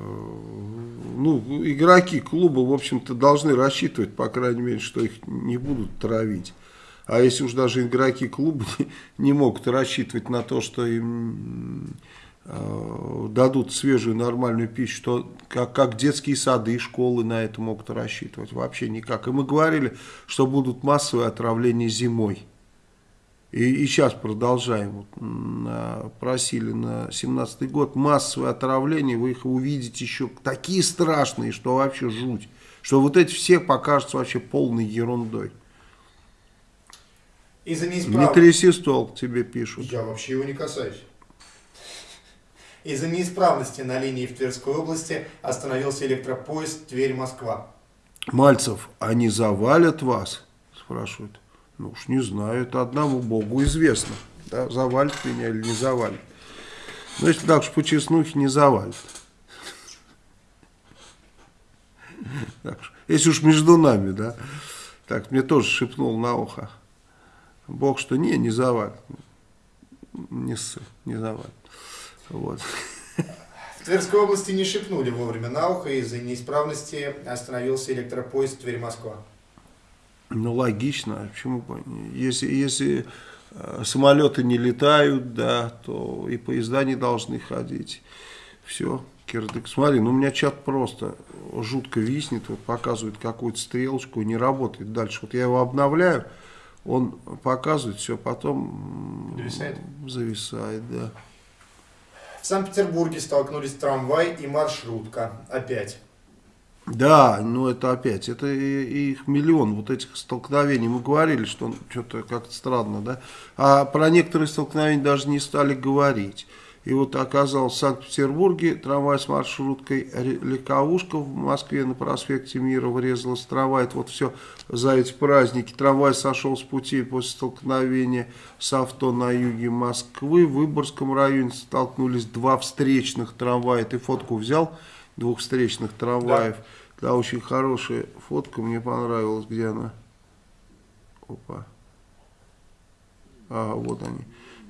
ну, игроки клуба, в общем-то, должны рассчитывать, по крайней мере, что их не будут травить. А если уж даже игроки клуба не, не могут рассчитывать на то, что им э, дадут свежую нормальную пищу, то как, как детские сады и школы на это могут рассчитывать? Вообще никак. И мы говорили, что будут массовые отравления зимой. И, и сейчас продолжаем. Вот, на, просили на 17 год массовое отравление. Вы их увидите еще такие страшные, что вообще жуть. Что вот эти все покажутся вообще полной ерундой. Из-за Не неисправности... тряси стол, тебе пишут. Я вообще его не касаюсь. Из-за неисправности на линии в Тверской области остановился электропоезд Тверь-Москва. Мальцев, они завалят вас? Спрашивают. Ну уж не знаю, это одному Богу известно. Да, завалит меня или не завалит. Но если так уж по честнухе, не завалит. Так если уж между нами, да. Так, мне тоже шепнул на ухо. Бог, что не, не завалит. Не ссы, не завалит. Вот. В Тверской области не шепнули вовремя на ухо, из-за неисправности остановился электропоезд Тверь-Москва. Ну, логично. А Почему? бы? Если, если э, самолеты не летают, да, то и поезда не должны ходить. Все, кирдык. Смотри, ну у меня чат просто жутко виснет, вот показывает какую-то стрелочку не работает дальше. Вот я его обновляю, он показывает, все, потом Зависает? зависает, да. В Санкт-Петербурге столкнулись трамвай и маршрутка. Опять. Да, ну это опять, это их миллион вот этих столкновений. Мы говорили, что что-то как-то странно, да. А про некоторые столкновения даже не стали говорить. И вот оказалось в Санкт-Петербурге трамвай с маршруткой Легковушка в Москве на проспекте Мира врезалась трамвай. Это вот все за эти праздники. Трамвай сошел с пути после столкновения с авто на юге Москвы. В Выборгском районе столкнулись два встречных трамвая. Ты фотку взял двух встречных трамваев? Да, очень хорошая фотка, мне понравилась. Где она? Опа. А, вот они.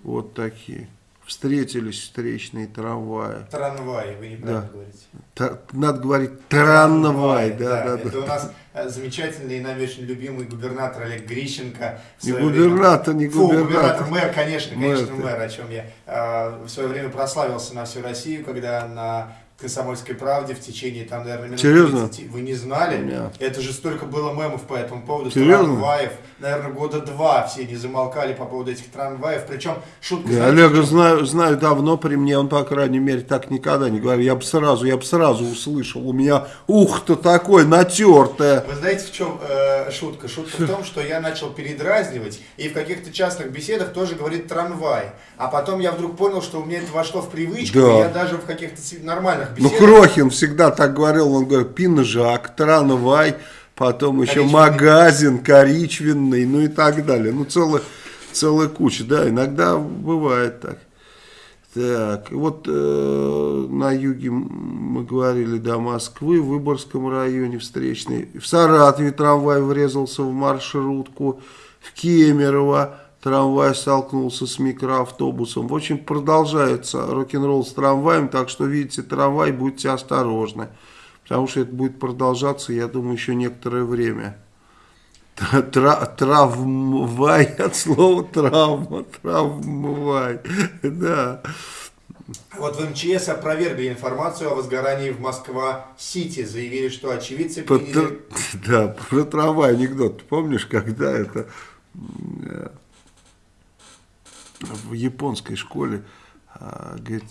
Вот такие. Встретились встречные трамваи. Трамвай, вы неправильно Да. говорите. Та- надо говорить трамвай, да, да, Это да. у нас э, замечательный и нами очень любимый губернатор Олег Грищенко. Не губернатор, не время- Фу, губернатор. мэр, конечно, Мэр конечно, ты. мэр, о чем я. э, В свое время прославился на всю Россию, когда на Комсомольской правде в течение, там, наверное, минут Серьезно? 30. Вы не знали? Нет. Это же столько было мемов по этому поводу. Серьезно? Трамваев. Наверное, года два все не замолкали по поводу этих трамваев. Причем шутка... Я знаете, Олега знаю, знаю давно при мне, он, по крайней мере, так никогда не говорил. Я бы сразу, я бы сразу услышал. У меня ух-то такое натертое. Вы знаете, в чем э, шутка? Шутка в том, что я начал передразнивать и в каких-то частных беседах тоже говорит трамвай. А потом я вдруг понял, что у меня это вошло в привычку, Да. и я даже в каких-то си- Ну, беседах... Крохин всегда так говорил, он говорит, пинжак, трамвай, потом еще Коричневый. магазин, коричвенный, ну и так далее. Ну, целая, целая куча, да, иногда бывает так. Так, вот э, на юге мы говорили до Москвы, в Выборгском районе встречный. В Саратове трамвай врезался в маршрутку, в Кемерово трамвай столкнулся с микроавтобусом. В общем, продолжается рок-н-ролл с трамваем, так что, видите, трамвай, будьте осторожны. Потому что это будет продолжаться, я думаю, еще некоторое время. Тра- Травмвай от слова травма, травмвай, да. Вот в МЧС опровергли информацию о возгорании в Москва-Сити. Заявили, что очевидцы По- приняли... Да, про трамвай анекдот. Помнишь, когда это э, в японской школе а, говорит,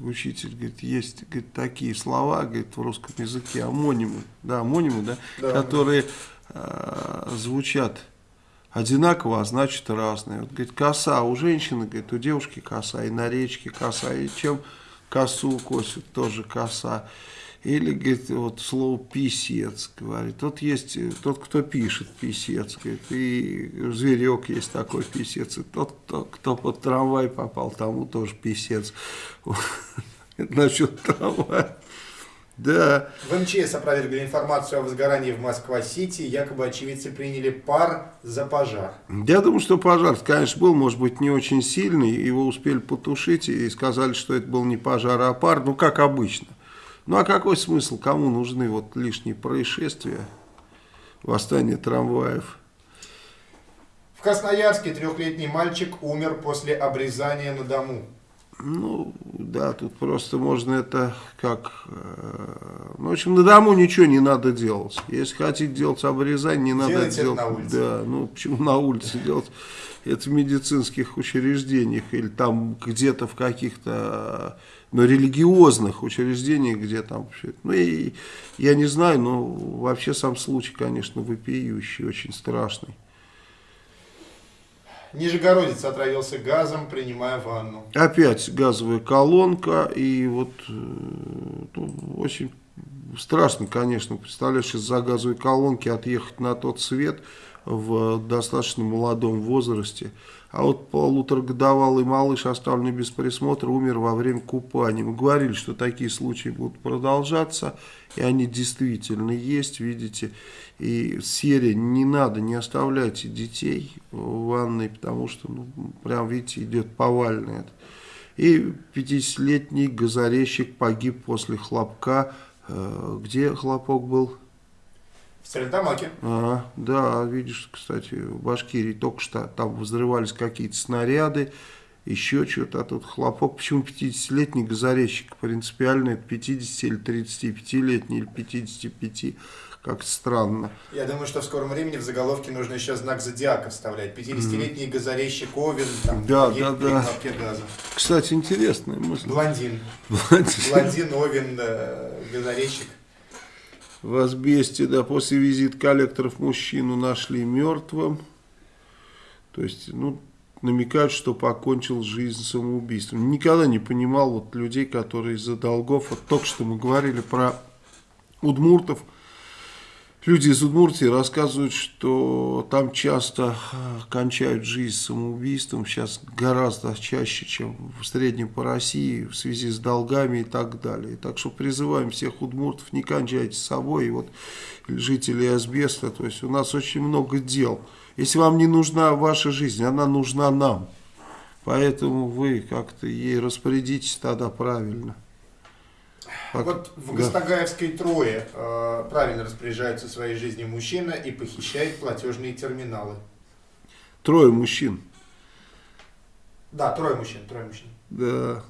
учитель говорит, есть говорит, такие слова говорит, в русском языке, амонимы, да, амонимы, да, Да. которые а, звучат одинаково, а значит разные. Вот, говорит, коса у женщины, говорит, у девушки коса, и на речке коса, и чем косу косят, тоже коса. Или, говорит, вот слово писец, говорит. Вот есть тот, кто пишет писец, говорит, и зверек есть такой писец. И тот, кто, кто под трамвай попал, тому тоже писец. Насчет трамвая. Да. В МЧС опровергли информацию о возгорании в Москва-Сити. Якобы очевидцы приняли пар за пожар. Я думаю, что пожар, конечно, был, может быть, не очень сильный. Его успели потушить и сказали, что это был не пожар, а пар. Ну, как обычно. Ну, а какой смысл? Кому нужны вот лишние происшествия? Восстание трамваев. В Красноярске трехлетний мальчик умер после обрезания на дому. Ну, да, тут просто можно это как... э, Ну, в общем, на дому ничего не надо делать. Если хотите делать обрезание, не надо Делайте делать... на улице. Да, ну, почему на улице делать? Это в медицинских учреждениях или там где-то в каких-то ну, религиозных учреждениях, где там... Ну, и я не знаю, но вообще сам случай, конечно, вопиющий, очень страшный. Нижегородец отравился газом, принимая ванну. Опять газовая колонка, и вот э, ну, очень страшно, конечно, представляешь, из-за газовой колонки отъехать на тот свет в достаточно молодом возрасте. А вот полуторагодовалый малыш, оставленный без присмотра, умер во время купания. Мы говорили, что такие случаи будут продолжаться, и они действительно есть, видите. И серия «Не надо, не оставляйте детей в ванной», потому что, ну, прям, видите, идет повальный это. И 50-летний газорезчик погиб после хлопка. Э, Где хлопок был? В Стерлитамаке. А, да, видишь, кстати, в Башкирии только что там взрывались какие-то снаряды, еще что-то, а тут хлопок. Почему 50-летний газорезчик? Принципиально это 50 или 35-летний или 55, как-то странно. Я думаю, что в скором времени в заголовке нужно еще знак зодиака вставлять. 50-летний газорезчик Овен, там, Да, да, да. газа. Кстати, интересная мысль. Блондин. Блондин, Овен, э, газорезчик. В Асбесте, да, после визита коллекторов мужчину нашли мертвым. То есть, ну, намекают, что покончил жизнь самоубийством. Никогда не понимал вот людей, которые из-за долгов, вот только что мы говорили про удмуртов, Люди из Удмуртии рассказывают, что там часто кончают жизнь самоубийством, сейчас гораздо чаще, чем в среднем по России, в связи с долгами и так далее. Так что призываем всех удмуртов, не кончайте с собой, и вот жители Асбеста, то есть у нас очень много дел. Если вам не нужна ваша жизнь, она нужна нам. Поэтому вы как-то ей распорядитесь тогда правильно. Как- Вот в да. Гастагаевской трое э, правильно распоряжаются своей жизнью мужчина и похищает платежные терминалы. Трое мужчин. Да, трое мужчин, трое мужчин. Да.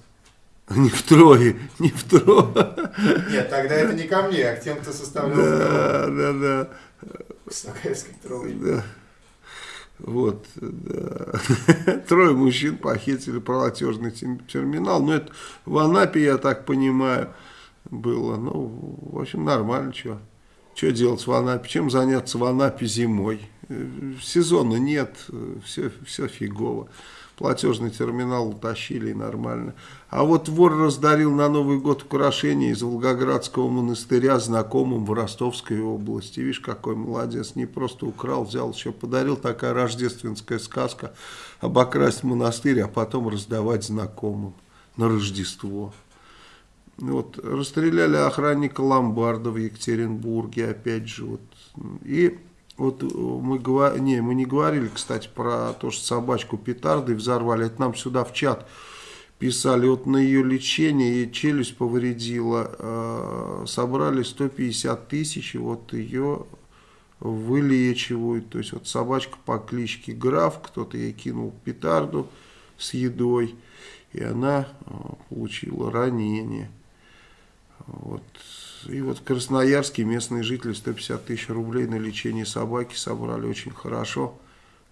Не втрое, не втрое. Нет, тогда это не ко мне, а к тем, кто составлял. Да, да, да. Гастагаевской трое. да. Вот, да. Трое мужчин похитили платежный терминал. Ну, это в Анапе, я так понимаю, было. Ну, в общем, нормально, что. Что делать в Анапе? Чем заняться в Анапе зимой? Э, Сезона нет, все, все фигово. Платежный терминал утащили нормально. А вот вор раздарил на Новый год украшения из Волгоградского монастыря знакомым в Ростовской области. Видишь, какой молодец. Не просто украл, взял, еще подарил. Такая рождественская сказка. Обокрасть монастырь, а потом раздавать знакомым на Рождество. Вот, расстреляли охранника ломбарда в Екатеринбурге, опять же. Вот. И вот э, мы, не, мы не говорили, кстати, про то, что собачку петардой взорвали. Это нам сюда в чат писали. Вот на ее лечение ей челюсть повредила. э, собрали 150 тысяч, и вот ее вылечивают. То есть вот собачка по кличке Граф, кто-то ей кинул петарду с едой, и она э, получила ранение. Вот. И вот в Красноярске местные жители 150 тысяч рублей на лечение собаки собрали очень хорошо.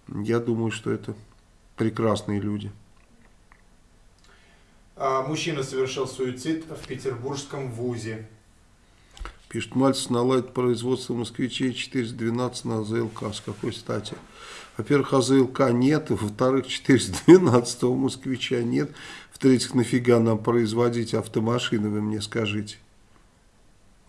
Я думаю, что это прекрасные люди. А, Мужчина совершил суицид в петербургском вузе. Пишет, Мальцев наладит производство москвичей 412 на АЗЛК. С какой стати? Во-первых, АЗЛК нет. Во-вторых, 412 москвича нет. В-третьих, нафига нам производить автомашины, вы мне скажите.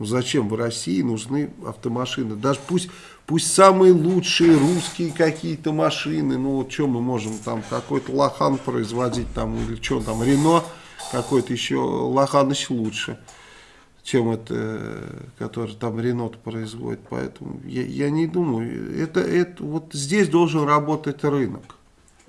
Ну, зачем в России нужны автомашины? Даже пусть, пусть самые лучшие русские какие-то машины. Ну, вот что мы можем там, какой-то Лохан производить там, или что там, Рено какой-то еще, Лохан еще лучше чем это, который там Ренот производит. Поэтому я, я не думаю, это, это вот здесь должен работать рынок.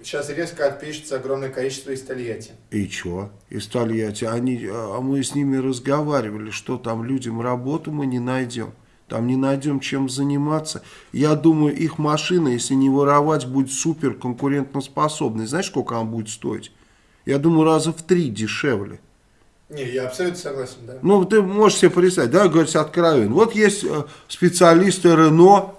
Сейчас резко отпишется огромное количество из Тольятти. И что? Из Тольятти. Они, а мы с ними разговаривали, что там людям работу мы не найдем. Там не найдем чем заниматься. Я думаю, их машина, если не воровать, будет супер конкурентоспособной. Знаешь, сколько она будет стоить? Я думаю, раза в три дешевле. Не, я абсолютно согласен, да. Ну, ты можешь себе представить, да, говорить откровенно. Вот есть э, специалисты Рено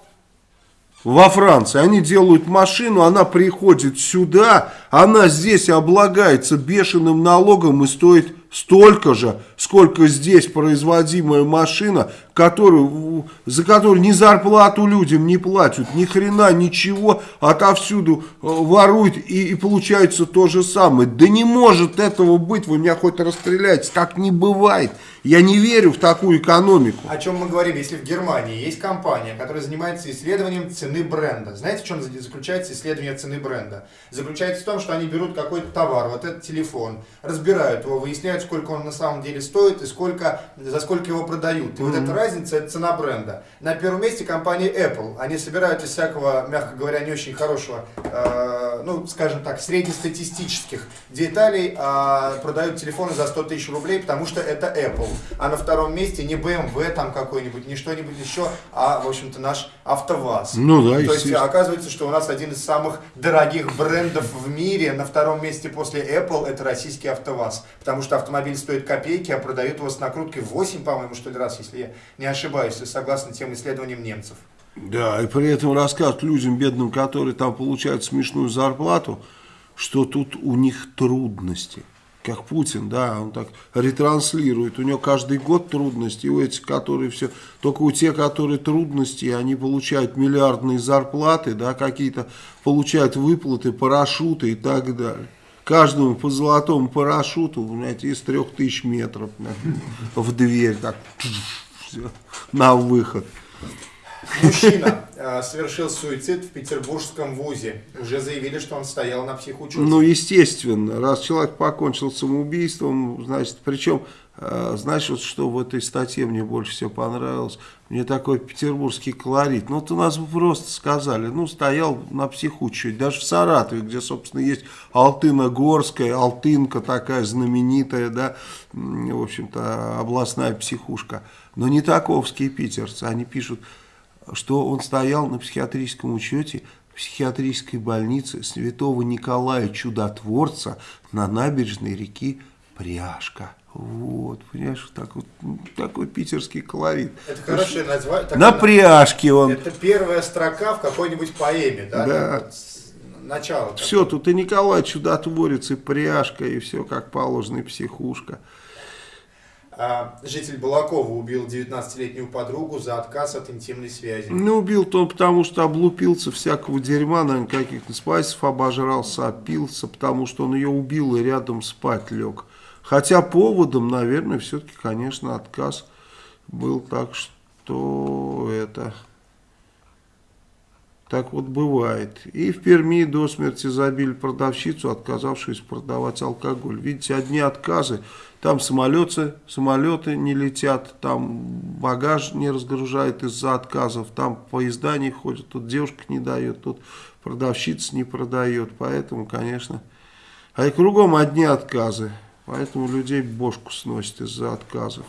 во Франции. Они делают машину, она приходит сюда, она здесь облагается бешеным налогом и стоит столько же, сколько здесь производимая машина, которую, за которую ни зарплату людям не платят, ни хрена, ничего, отовсюду э, воруют и, и получается то же самое. Да не может этого быть, вы меня хоть расстреляете, так не бывает. Я не верю в такую экономику. О чем мы говорим, если в Германии есть компания, которая занимается исследованием цены бренда. Знаете, в чем заключается исследование цены бренда? Заключается в том, что они берут какой-то товар, вот этот телефон, разбирают его, выясняют, сколько он на самом деле стоит и сколько, за сколько его продают. И mm-hmm. вот эта разница, это цена бренда. На первом месте компания Apple. Они собирают из всякого, мягко говоря, не очень хорошего, э, ну, скажем так, среднестатистических деталей, э, продают телефоны за 100 тысяч рублей, потому что это Apple а на втором месте не BMW там какой-нибудь, не что-нибудь еще, а, в общем-то, наш АвтоВАЗ. Ну да, То есть оказывается, что у нас один из самых дорогих брендов в мире, на втором месте после Apple, это российский АвтоВАЗ. Потому что автомобиль стоит копейки, а продают его с накруткой 8, по-моему, что ли, раз, если я не ошибаюсь, согласно тем исследованиям немцев. Да, и при этом рассказывают людям бедным, которые там получают смешную зарплату, что тут у них трудности как Путин, да, он так ретранслирует. У него каждый год трудности, у этих, которые все, только у тех, которые трудности, они получают миллиардные зарплаты, да, какие-то получают выплаты, парашюты и так далее. Каждому по золотому парашюту, знаете, из трех тысяч метров в дверь, так, все, на выход. Мужчина э, совершил суицид в петербургском вузе. Уже заявили, что он стоял на психучете. Ну, естественно. Раз человек покончил самоубийством, значит, причем, э, знаешь, вот что в этой статье мне больше всего понравилось? Мне такой петербургский колорит. Ну, вот у нас просто сказали, ну, стоял на психучете. Даже в Саратове, где, собственно, есть Алтына-Горская, Алтынка такая знаменитая, да, в общем-то, областная психушка. Но не таковские питерцы. Они пишут что он стоял на психиатрическом учете в психиатрической больнице Святого Николая Чудотворца на набережной реки Пряжка. Вот, понимаешь, так вот, такой питерский колорит. Это хорошее название. На пряжке он. Это первая строка в какой-нибудь поэме, да? Да. Начало. Все, тут и Николай Чудотворец, и пряжка, и все как положено, и психушка. А, житель Балакова убил 19-летнюю подругу за отказ от интимной связи. Ну, убил-то потому, что облупился всякого дерьма, наверное, каких-то спайсов обожрался, опился, потому что он ее убил и рядом спать лег. Хотя поводом, наверное, все-таки, конечно, отказ был так, что это... Так вот бывает. И в Перми до смерти забили продавщицу, отказавшуюся продавать алкоголь. Видите, одни отказы там самолеты, самолеты не летят, там багаж не разгружают из-за отказов, там поезда не ходят, тут девушка не дает, тут продавщица не продает. Поэтому, конечно, а и кругом одни отказы. Поэтому людей бошку сносит из-за отказов.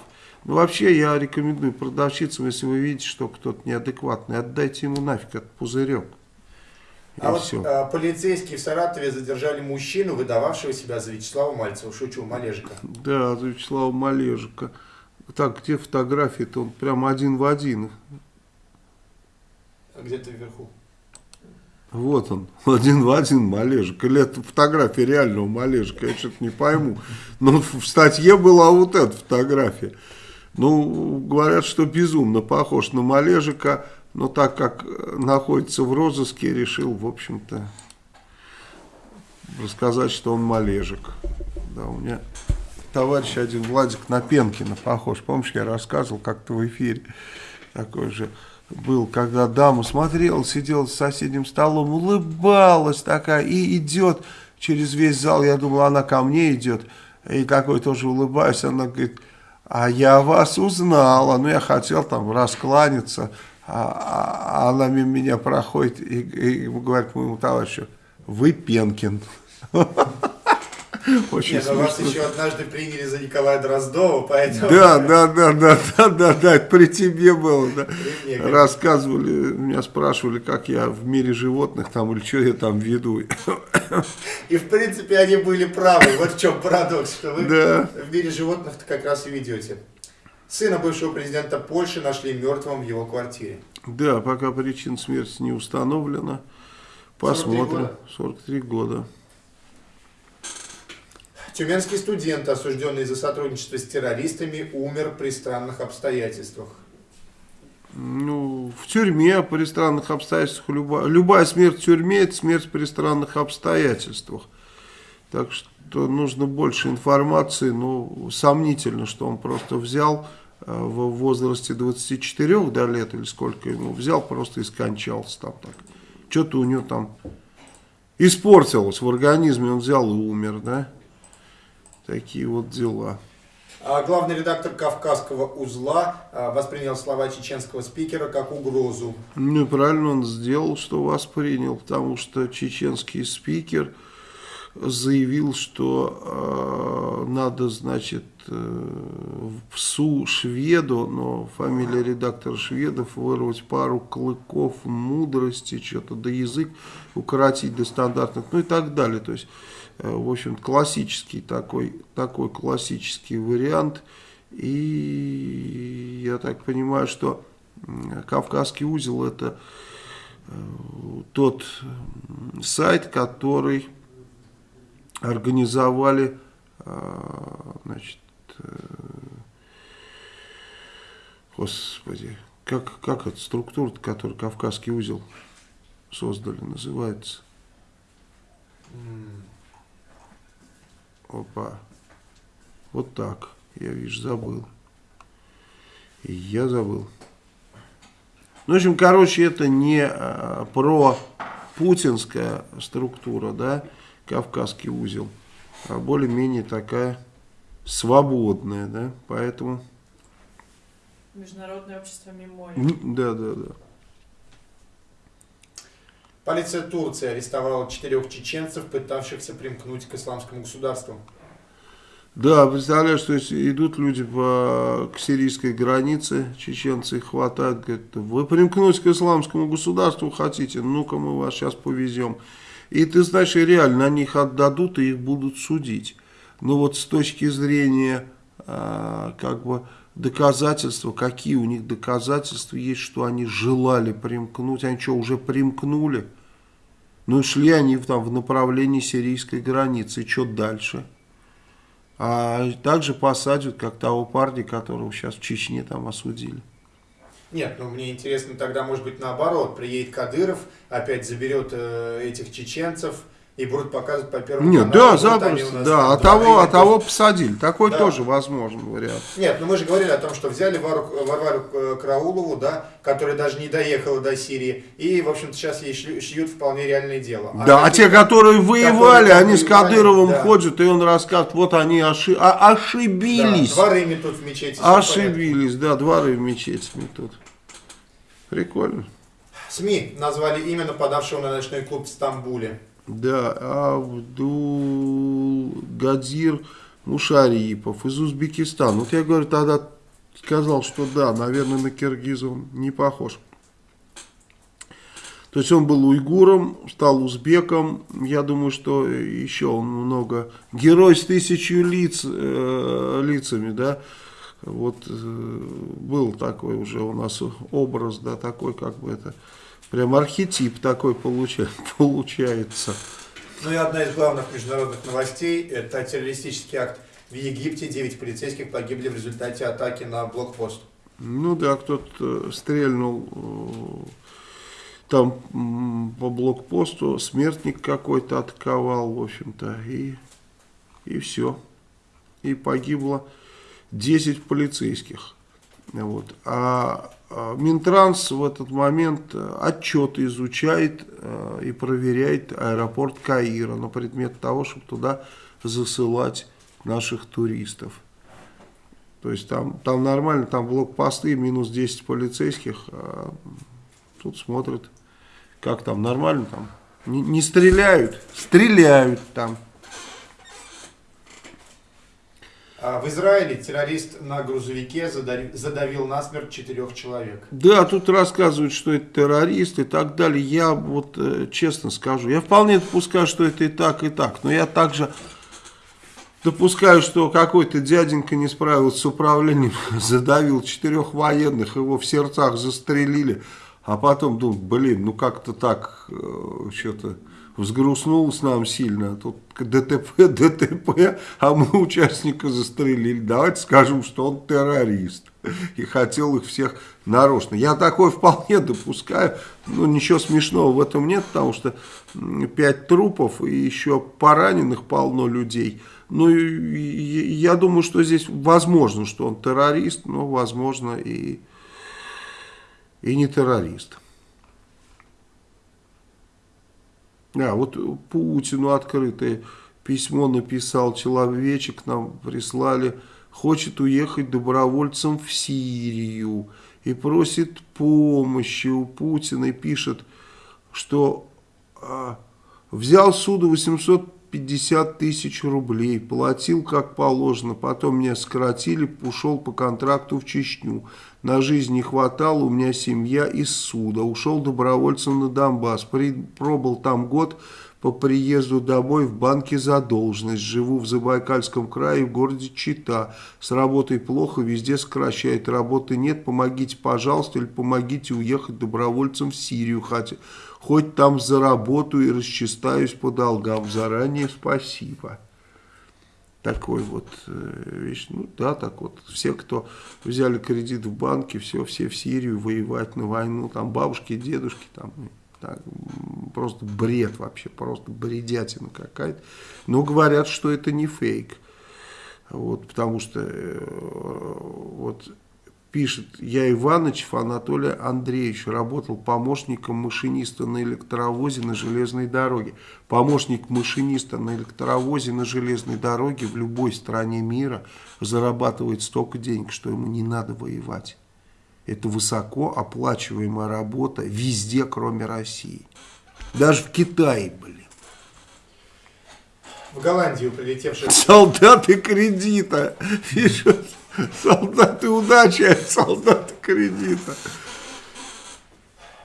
Ну, вообще, я рекомендую продавщицам, если вы видите, что кто-то неадекватный, отдайте ему нафиг этот пузырек. А вот а, полицейские в Саратове задержали мужчину, выдававшего себя за Вячеслава Мальцева. Шучу, Малежика. Да, за Вячеслава Малежика. Так, где фотографии-то? Он прям один в один. А где-то вверху. Вот он, один в один Малежик. Или это фотография реального Малежика, я что-то не пойму. Но в статье была вот эта фотография. Ну, говорят, что безумно похож на Малежика. Но так как э, находится в розыске, решил, в общем-то, рассказать, что он малежик. Да, у меня товарищ один, Владик Напенкина, похож. Помнишь, я рассказывал как-то в эфире. Такой же был, когда дама смотрела, сидела с соседним столом, улыбалась такая и идет через весь зал. Я думал, она ко мне идет. И такой тоже улыбаюсь. Она говорит, а я вас узнала. Ну, я хотел там раскланяться а, а она мимо меня проходит и, и говорит моему товарищу, вы Пенкин. Очень Нет, вас еще однажды приняли за Николая Дроздова, поэтому... Да, да, да, да, да, да, да, это при тебе было, да. Мне, Рассказывали, меня спрашивали, как я в мире животных там, или что я там веду. И в принципе они были правы. Вот в чем парадокс, что вы Да. в мире животных как раз и ведете. Сына бывшего президента Польши нашли мертвым в его квартире. Да, пока причина смерти не установлена. 43 Посмотрим. года. 43 года. Тюменский студент, осужденный за сотрудничество с террористами, умер при странных обстоятельствах. Ну, в тюрьме при странных обстоятельствах. Любая, любая смерть в тюрьме – это смерть при странных обстоятельствах. Так что нужно больше информации. Ну, сомнительно, что он просто взял э, в возрасте 24 да, лет или сколько ему взял, просто и скончался там так. Что-то у него там испортилось в организме, он взял и умер, да. Такие вот дела. А главный редактор Кавказского узла а, воспринял слова чеченского спикера как угрозу. Ну, и правильно он сделал, что воспринял, потому что чеченский спикер заявил, что э, надо, значит, э, псу шведу, но фамилия редактора шведов, вырвать пару клыков мудрости, что-то, да язык укоротить до стандартных, ну и так далее. То есть, э, в общем, классический такой, такой классический вариант. И я так понимаю, что Кавказский узел это э, тот сайт, который организовали значит, э, господи, как, как эта структура, которую Кавказский узел создали, называется? Опа. Вот так. Я, вижу, забыл. И я забыл. Ну, в общем, короче, это не а, про путинская структура, да, Кавказский узел, а более-менее такая свободная, да, поэтому, Международное общество Мемоria. м, да, да, да. Полиция Турции арестовала четырех чеченцев, пытавшихся примкнуть к исламскому государству. Да, представляешь, то есть идут люди по, к сирийской границе, чеченцы их хватают, говорят, вы примкнуть к исламскому государству хотите, ну-ка мы вас сейчас повезем. И ты знаешь, реально на них отдадут и их будут судить. Но вот с точки зрения а, как бы доказательства, какие у них доказательства есть, что они желали примкнуть, они что, уже примкнули? Ну и шли они там в направлении сирийской границы, и что дальше? А также посадят, как того парня, которого сейчас в Чечне там осудили. Нет, ну мне интересно тогда, может быть, наоборот, приедет Кадыров, опять заберет э, этих чеченцев и будут показывать по первому Нет, каналу. да, запросто, да, а того, а того посадили. Такой Да. тоже возможен вариант. Нет, ну мы же говорили о том, что взяли Вару, Варвару э, Караулову, да, которая даже не доехала до Сирии, и, в общем-то, сейчас ей шьют вполне реальное дело. да, а такие- те, которые воевали, там они с Кадыровым да. ходят, и он рассказывает, вот они оши- а- да, ошибились. дворы метут в мечети. ошибились, да, дворы в мечети тут. Прикольно. СМИ назвали имя нападавшего на ночной клуб в Стамбуле. Да, Абдул Гадзир Мушарипов из Узбекистана. Вот я говорю, тогда сказал, что да, наверное, на киргиза он не похож. То есть он был уйгуром, стал узбеком. Я думаю, что еще он много... Герой с тысячью лиц, э, лицами, да. Вот э, был такой уже у нас образ, да, такой как бы это... Прям архетип такой получа- получается. Ну и одна из главных международных новостей – это террористический акт в Египте. Девять полицейских погибли в результате атаки на блокпост. Ну да, кто-то э, стрельнул э, там по блокпосту, смертник какой-то атаковал, в общем-то, и, и все. И погибло 10 полицейских. Вот. А Минтранс в этот момент э, отчеты изучает э, и проверяет аэропорт Каира на предмет того, чтобы туда засылать наших туристов. То есть там, там нормально, там блокпосты, минус 10 полицейских, а тут смотрят, как там, нормально там. Не, не стреляют, стреляют там. А В Израиле террорист на грузовике задави- задавил насмерть четырех человек. Да, тут рассказывают, что это террорист и так далее. Я вот э, честно скажу, я вполне допускаю, что это и так, и так. Но я также допускаю, что какой-то дяденька не справился с управлением, задавил четырех военных, его в сердцах застрелили. А потом думаю, блин, ну как-то так э, что-то взгрустнулось нам сильно. Тут ДТП, ДТП, а мы участника застрелили. Давайте скажем, что он террорист. И хотел их всех нарочно. Я такое вполне допускаю. Ну, ничего смешного в этом нет, потому что пять трупов и еще пораненых полно людей. Ну, я думаю, что здесь возможно, что он террорист, но возможно и, и не террорист. А, вот Путину открытое письмо написал человечек, нам прислали, хочет уехать добровольцем в Сирию и просит помощи у Путина и пишет, что а, взял суду 850 тысяч рублей, платил как положено, потом меня сократили, ушел по контракту в Чечню. На жизнь не хватало, у меня семья из суда. Ушел добровольцем на Донбасс, при, пробыл там год, по приезду домой в банке задолженность. Живу в Забайкальском крае, в городе Чита. С работой плохо, везде сокращает. Работы нет, помогите, пожалуйста, или помогите уехать добровольцем в Сирию. Хотя, хоть там заработаю и расчистаюсь по долгам. Заранее спасибо. Такой вот э, вещь. Ну да, так вот. Все, кто взяли кредит в банке, все, все в Сирию воевать на войну. Там бабушки, дедушки, там так, просто бред вообще, просто бредятина какая-то. Но говорят, что это не фейк. Вот, потому что э, вот пишет, я Иванычев Анатолий Андреевич, работал помощником машиниста на электровозе на железной дороге. Помощник машиниста на электровозе на железной дороге в любой стране мира зарабатывает столько денег, что ему не надо воевать. Это высоко оплачиваемая работа везде, кроме России. Даже в Китае, блин. В Голландию прилетевший... Солдаты кредита. Пишут, солдаты удачи, а солдаты кредита.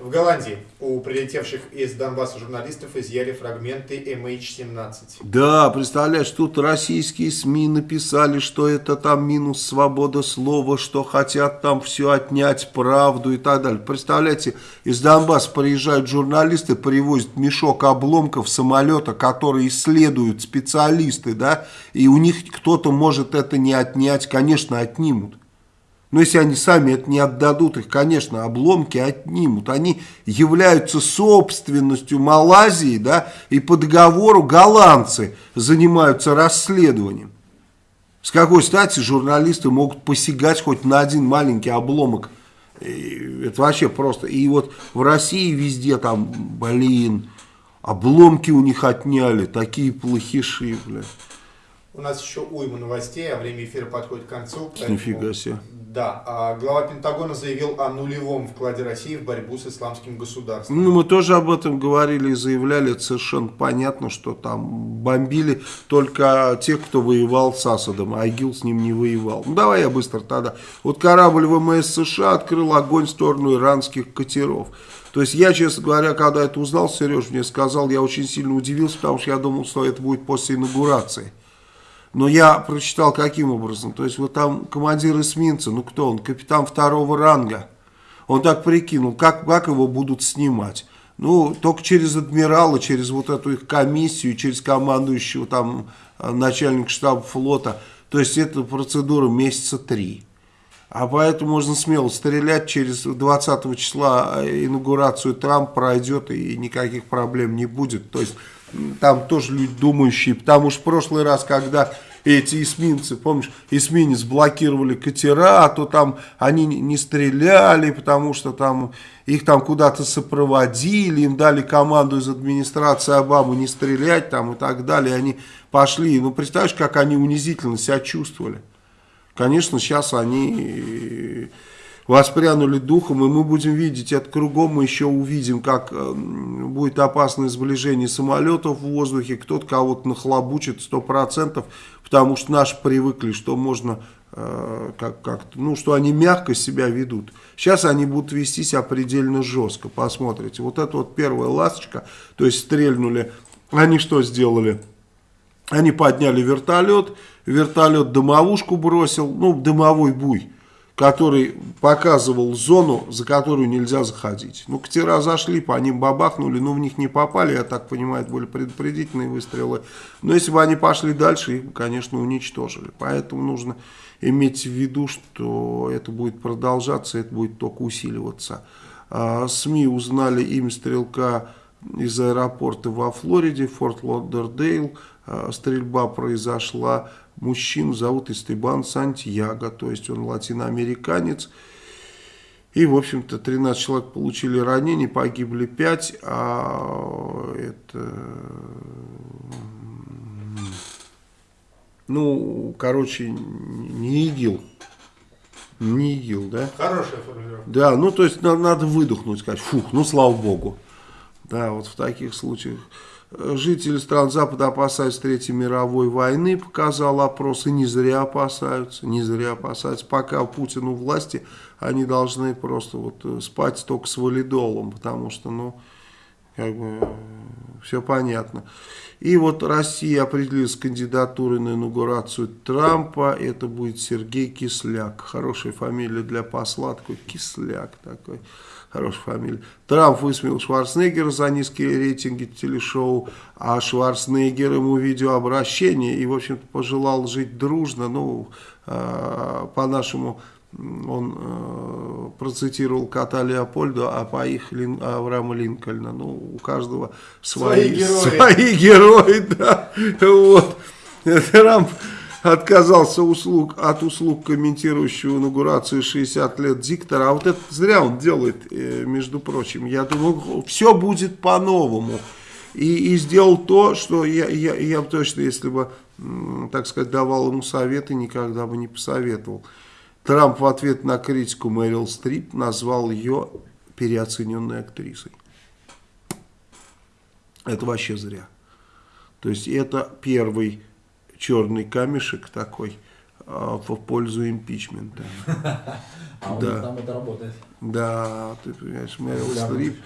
В Голландии у прилетевших из Донбасса журналистов изъяли фрагменты MH17. Да, представляешь, тут российские СМИ написали, что это там минус свобода слова, что хотят там все отнять, правду и так далее. Представляете, из Донбасса приезжают журналисты, привозят мешок обломков самолета, которые исследуют специалисты, да, и у них кто-то может это не отнять, конечно, отнимут. Но если они сами это не отдадут, их, конечно, обломки отнимут. Они являются собственностью Малайзии, да, и по договору голландцы занимаются расследованием. С какой стати журналисты могут посягать хоть на один маленький обломок? Это вообще просто. И вот в России везде там, блин, обломки у них отняли, такие плохиши, бля. У нас еще уйма новостей, а время эфира подходит к концу. поэтому- Нифига себе. Да, а глава Пентагона заявил о нулевом вкладе России в борьбу с исламским государством. Ну, мы тоже об этом говорили и заявляли, это совершенно понятно, что там бомбили только тех, кто воевал с Асадом, а ИГИЛ с ним не воевал. Ну, давай я быстро тогда. Вот корабль ВМС США открыл огонь в сторону иранских катеров. То есть я, честно говоря, когда это узнал, Сереж мне сказал, я очень сильно удивился, потому что я думал, что это будет после инаугурации. Но я прочитал каким образом. То есть вот там командир эсминца, ну кто он, капитан второго ранга. Он так прикинул, как, как его будут снимать. Ну, только через адмирала, через вот эту их комиссию, через командующего там э, начальника штаба флота. То есть это процедура месяца три. А поэтому можно смело стрелять через 20 числа э, инаугурацию Трамп пройдет и никаких проблем не будет. То есть там тоже люди думающие, потому что в прошлый раз, когда эти эсминцы, помнишь, эсминец блокировали катера, а то там они не- стреляли, потому что там их там куда-то сопроводили, им дали команду из администрации Обамы не стрелять там и так далее, они пошли, ну представляешь, как они унизительно себя чувствовали. Конечно, сейчас они воспрянули духом, и мы будем видеть это кругом, мы еще увидим, как э, будет опасное сближение самолетов в воздухе, кто-то кого-то нахлобучит 100%, потому что наши привыкли, что можно, э, как, как ну, что они мягко себя ведут. Сейчас они будут вести себя предельно жестко, посмотрите. Вот это вот первая ласточка, то есть стрельнули, они что сделали? Они подняли вертолет, вертолет дымовушку бросил, ну, дымовой буй который показывал зону, за которую нельзя заходить. Ну, катера зашли, по ним бабахнули, но в них не попали, я так понимаю, это были предупредительные выстрелы. Но если бы они пошли дальше, их, конечно, уничтожили. Поэтому нужно иметь в виду, что это будет продолжаться, это будет только усиливаться. А, СМИ узнали имя стрелка из аэропорта во Флориде, Форт Лодердейл. А, стрельба произошла Мужчину зовут Истебан Сантьяго, то есть он латиноамериканец. И, в общем-то, 13 человек получили ранения, погибли 5, а это... Ну, короче, не ИГИЛ. Не ИГИЛ, да? Хорошая формулировка. Да, ну, то есть надо, надо выдохнуть, сказать, фух, ну, слава богу. Да, вот в таких случаях. Жители стран Запада опасаются Третьей мировой войны, показал опрос, и не зря опасаются, не зря опасаются. Пока Путин у власти, они должны просто вот э, спать только с валидолом, потому что, ну, как бы, все понятно. И вот Россия определилась кандидатурой на инаугурацию Трампа, это будет Сергей Кисляк, хорошая фамилия для посла, такой Кисляк такой хорошая фамилия. Трамп высмеял Шварценеггера за низкие рейтинги телешоу, а Шварценеггер ему видеообращение и, в общем-то, пожелал жить дружно. Ну, э, по-нашему, он э, процитировал кота Леопольда, а по их Лин, Авраама Линкольна. Ну, у каждого свои, свои герои. Свои герои, да. Вот. Трамп отказался услуг, от услуг комментирующего инаугурацию 60 лет диктора. А вот это зря он делает, э, между прочим. Я думаю, все будет по-новому. И, и сделал то, что я, я, я точно, если бы, так сказать, давал ему советы, никогда бы не посоветовал. Трамп в ответ на критику Мэрил Стрип назвал ее переоцененной актрисой. Это вообще зря. То есть это первый черный камешек такой а, в пользу импичмента. А у них там это работает. Да, ты понимаешь, Мэрил Стрип.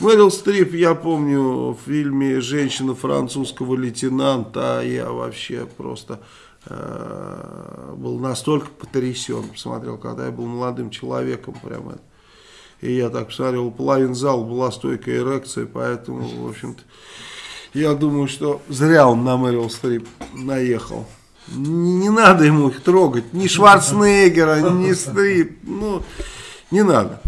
Мэрил Стрип, я помню, в фильме «Женщина французского лейтенанта», я вообще просто э, был настолько потрясен, посмотрел, когда я был молодым человеком, прямо. И я так посмотрел, половин зала была стойкая эрекция, поэтому, в общем-то, я думаю, что зря он на Мэрил Стрип наехал. Не, не надо ему их трогать. Ни Шварценеггера, ни Стрип. Ну, не надо.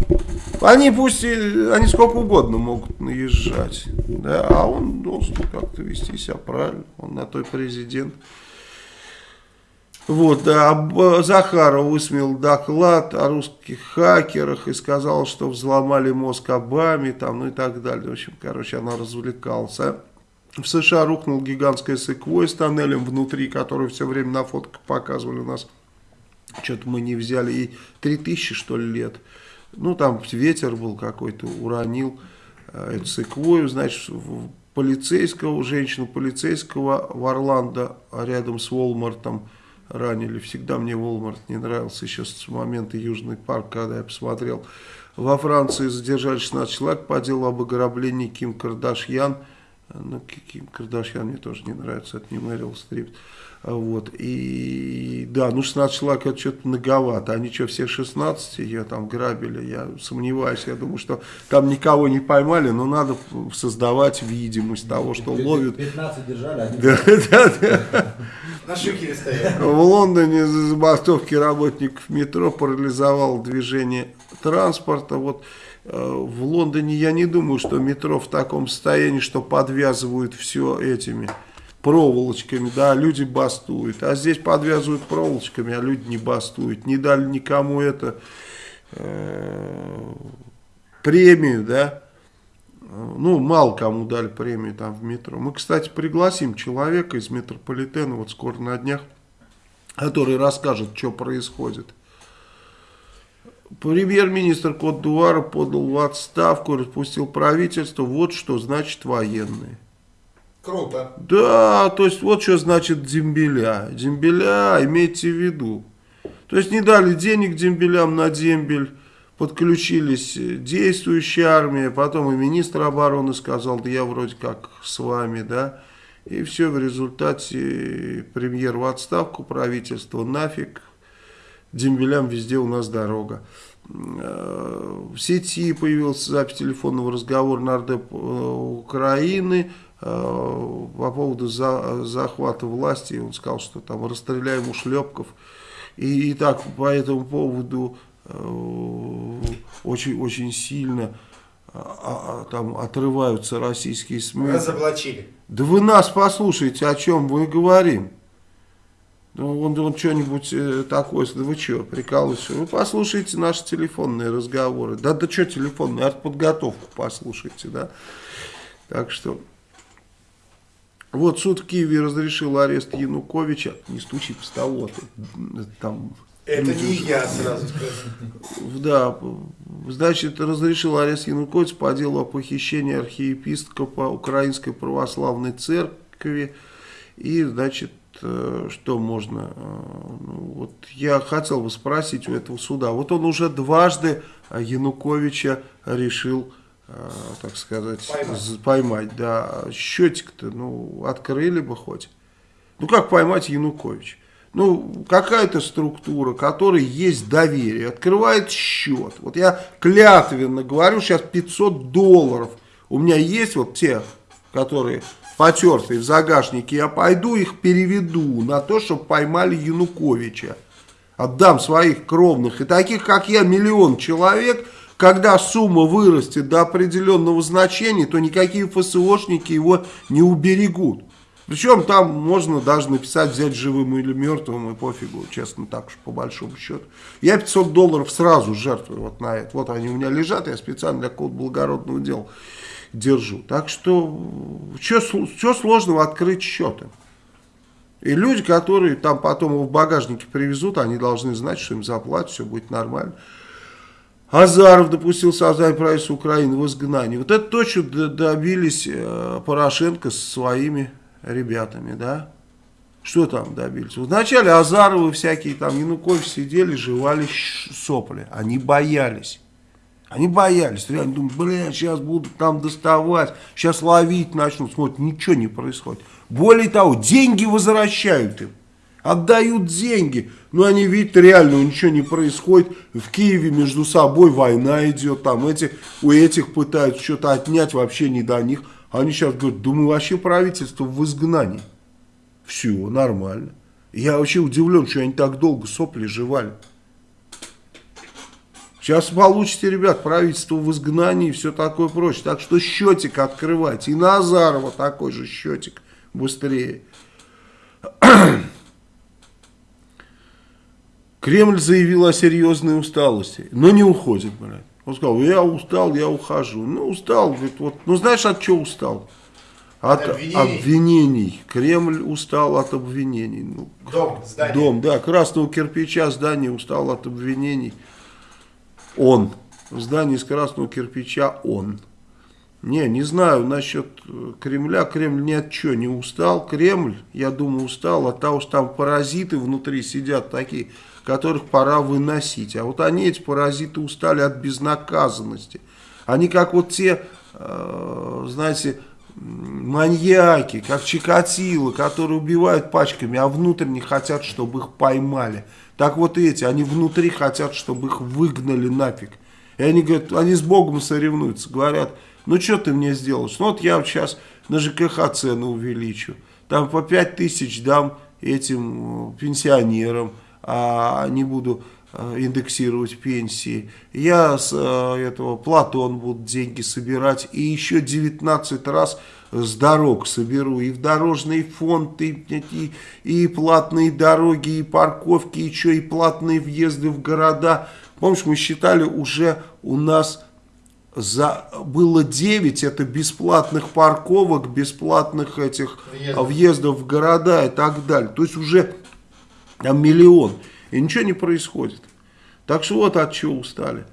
Они пусть, они сколько угодно могут наезжать. Да, а он должен как-то вести себя правильно. Он на той президент. Вот, а Захаров высмеял доклад о русских хакерах и сказал, что взломали мозг Обаме, там, ну и так далее. В общем, короче, она развлекалась. В США рухнул гигантская секвой с тоннелем внутри, который все время на фотках показывали у нас. Что-то мы не взяли. И 3000, что ли, лет. Ну, там ветер был какой-то, уронил э, эту секвою. Значит, полицейского, женщину полицейского в Орландо рядом с Волмартом ранили. Всегда мне Волмарт не нравился еще с момента Южный парк, когда я посмотрел. Во Франции задержали 16 человек по делу об ограблении Ким Кардашьян. Ну, Ким Кардашьян мне тоже не нравится, это не Мэрил Стрип. Вот, и да, ну 16 человек это что-то многовато. Они что, все 16 ее там грабили? Я сомневаюсь, я думаю, что там никого не поймали, но надо создавать видимость того, что ловят. 15 держали, они... Да, да, да. На шикере стоят. В Лондоне за забастовки работников метро парализовал движение транспорта. Вот в Лондоне я не думаю, что метро в таком состоянии, что подвязывают все этими проволочками, да, люди бастуют. А здесь подвязывают проволочками, а люди не бастуют. Не дали никому это э, премию, да. Ну, мало кому дали премию там в метро. Мы, кстати, пригласим человека из метрополитена, вот скоро на днях, который расскажет, что происходит Премьер-министр Кот-Дуара подал в отставку, распустил правительство. Вот что значит военные. Круто. Да, то есть вот что значит дембеля. Дембеля, имейте в виду. То есть не дали денег дембелям на дембель, подключились действующая армия, потом и министр обороны сказал, да я вроде как с вами, да. И все, в результате премьер в отставку, правительство нафиг, дембелям везде у нас дорога. Э, в сети появился запись телефонного разговора нардеп э, Украины э, по поводу за, захвата власти. Он сказал, что там расстреляем ушлепков. И, и так по этому поводу очень-очень сильно а, а, там отрываются российские СМИ. Разоблачили. Да вы нас послушайте, о чем мы говорим. Ну, он, он что-нибудь э, такое, да вы что, прикалываетесь? Вы послушайте наши телефонные разговоры. Да, да что телефонные, артподготовку послушайте, да. Так что, вот суд в Киеве разрешил арест Януковича. Не стучи в столу, а ты, там... Это не я сразу скажу. Да, значит, разрешил арест Януковича по делу о похищении архиепископа Украинской Православной Церкви. И, значит, что можно, э, ну, вот я хотел бы спросить у этого суда, вот он уже дважды Януковича решил, э, так сказать, поймать, поймать да, счетик-то, ну, открыли бы хоть. Ну, как поймать Януковича? Ну, какая-то структура, которой есть доверие, открывает счет. Вот я клятвенно говорю, сейчас 500 долларов у меня есть, вот те, которые потертые в загашнике, я пойду их переведу на то, чтобы поймали Януковича. Отдам своих кровных. И таких, как я, миллион человек, когда сумма вырастет до определенного значения, то никакие ФСОшники его не уберегут. Причем там можно даже написать, взять живым или мертвым, и пофигу, честно, так уж по большому счету. Я 500 долларов сразу жертвую вот на это. Вот они у меня лежат, я специально для какого-то благородного дела держу. Так что, что сложного открыть счеты? И люди, которые там потом его в багажнике привезут, они должны знать, что им заплатят, все будет нормально. Азаров допустил создание правительства Украины в изгнании. Вот это то, что добились э, Порошенко со своими ребятами, да? Что там добились? Вначале Азаровы всякие там, Янукович сидели, жевали сопли. Они боялись. Они боялись, реально думают, бля, сейчас будут там доставать, сейчас ловить начнут, смотрят, ничего не происходит. Более того, деньги возвращают им, отдают деньги, но они видят, реально ничего не происходит. В Киеве между собой война идет, там эти, у этих пытаются что-то отнять, вообще не до них. Они сейчас говорят, думаю, вообще правительство в изгнании. Все, нормально. Я вообще удивлен, что они так долго сопли жевали. Сейчас получите, ребят, правительство в изгнании и все такое прочее. Так что счетик открывайте. И Назарова такой же счетик быстрее. Кремль заявил о серьезной усталости, но не уходит, блядь. Он сказал, я устал, я ухожу. Ну, устал, говорит, вот. Ну, знаешь, от чего устал? От обвинений. обвинений. Кремль устал от обвинений. Ну, дом, здание. Дом, да, красного кирпича здание устал от обвинений. Он. В здании из красного кирпича он. Не, не знаю насчет э, Кремля. Кремль ни от чего не устал. Кремль, я думаю, устал от того, что там паразиты внутри сидят такие, которых пора выносить. А вот они, эти паразиты, устали от безнаказанности. Они как вот те, э, знаете, маньяки, как Чикатило, которые убивают пачками, а внутренне хотят, чтобы их поймали. Так вот эти, они внутри хотят, чтобы их выгнали нафиг. И они говорят, они с Богом соревнуются, говорят, ну что ты мне сделаешь? Ну вот я сейчас на ЖКХ цены увеличу. Там по 5 тысяч дам этим э, пенсионерам, а не буду э, индексировать пенсии. Я с э, этого Платон буду деньги собирать и еще 19 раз с дорог соберу, и в дорожный фонд, и, и, и платные дороги, и парковки, и что, и платные въезды в города. Помнишь, мы считали уже у нас за, было 9, это бесплатных парковок, бесплатных этих въездов. въездов в города и так далее. То есть уже там миллион, и ничего не происходит. Так что вот от чего устали.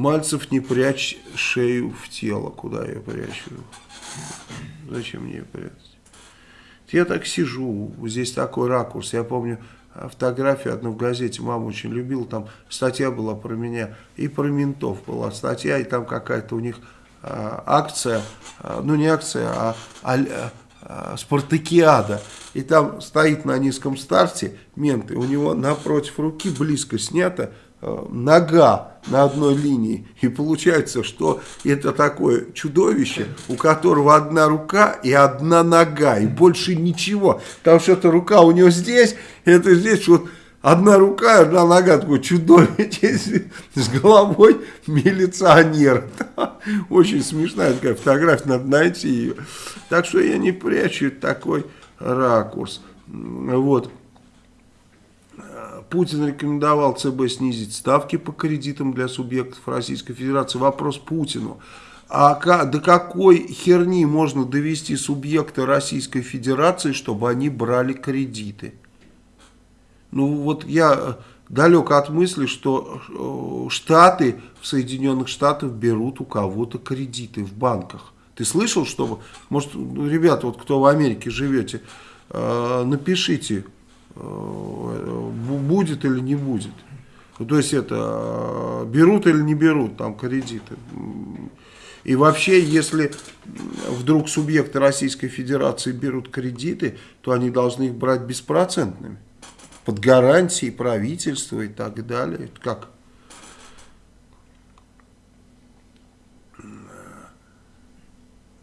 Мальцев не прячь шею в тело. Куда я прячу? Зачем мне прятать? Я так сижу, здесь такой ракурс. Я помню фотографию одну в газете, мама очень любила, там статья была про меня, и про ментов была статья, и там какая-то у них а, акция, а, ну не акция, а, а, а спартакиада. И там стоит на низком старте мент, и у него напротив руки близко снято Э, нога на одной линии. И получается, что это такое чудовище, у которого одна рука и одна нога, и больше ничего. Потому что эта рука у него здесь, это здесь вот одна рука одна нога, такое чудовище с головой милиционера. Очень смешная такая фотография, надо найти ее. Так что я не прячу такой ракурс. Вот. Путин рекомендовал ЦБ снизить ставки по кредитам для субъектов Российской Федерации. Вопрос Путину. А до какой херни можно довести субъекты Российской Федерации, чтобы они брали кредиты? Ну вот я э, далек от мысли, что э, Штаты в Соединенных Штатах берут у кого-то кредиты в банках. Ты слышал, что... Может, ну, ребята, вот кто в Америке живете, э, напишите, будет или не будет. То есть это берут или не берут там кредиты. И вообще, если вдруг субъекты Российской Федерации берут кредиты, то они должны их брать беспроцентными. Под гарантией правительства и так далее. Как?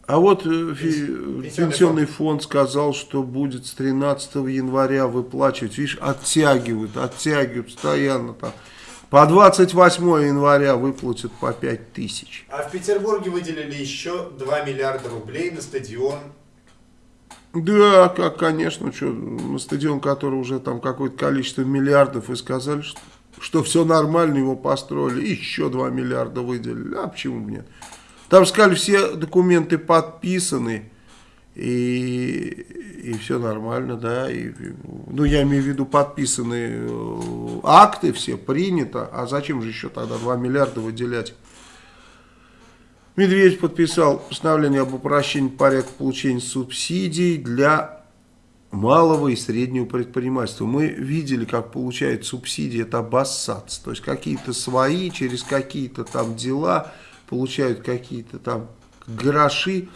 А вот э, пенсионный фонд сказал, что будет с 13 января выплачивать. Видишь, оттягивают, оттягивают постоянно там. По 28 января выплатят по 5 тысяч. А в Петербурге выделили еще 2 миллиарда рублей на стадион. Да, как, конечно, что, на стадион, который уже там какое-то количество миллиардов, и сказали, что, что все нормально, его построили, еще 2 миллиарда выделили. А почему бы нет? Там сказали, все документы подписаны, и, и все нормально, да. И, ну, я имею в виду подписаны э, акты, все принято. А зачем же еще тогда 2 миллиарда выделять? Медведев подписал постановление об упрощении порядка получения субсидий для малого и среднего предпринимательства. Мы видели, как получают субсидии, это обоссаться. То есть какие-то свои, через какие-то там дела – получают какие-то там гроши.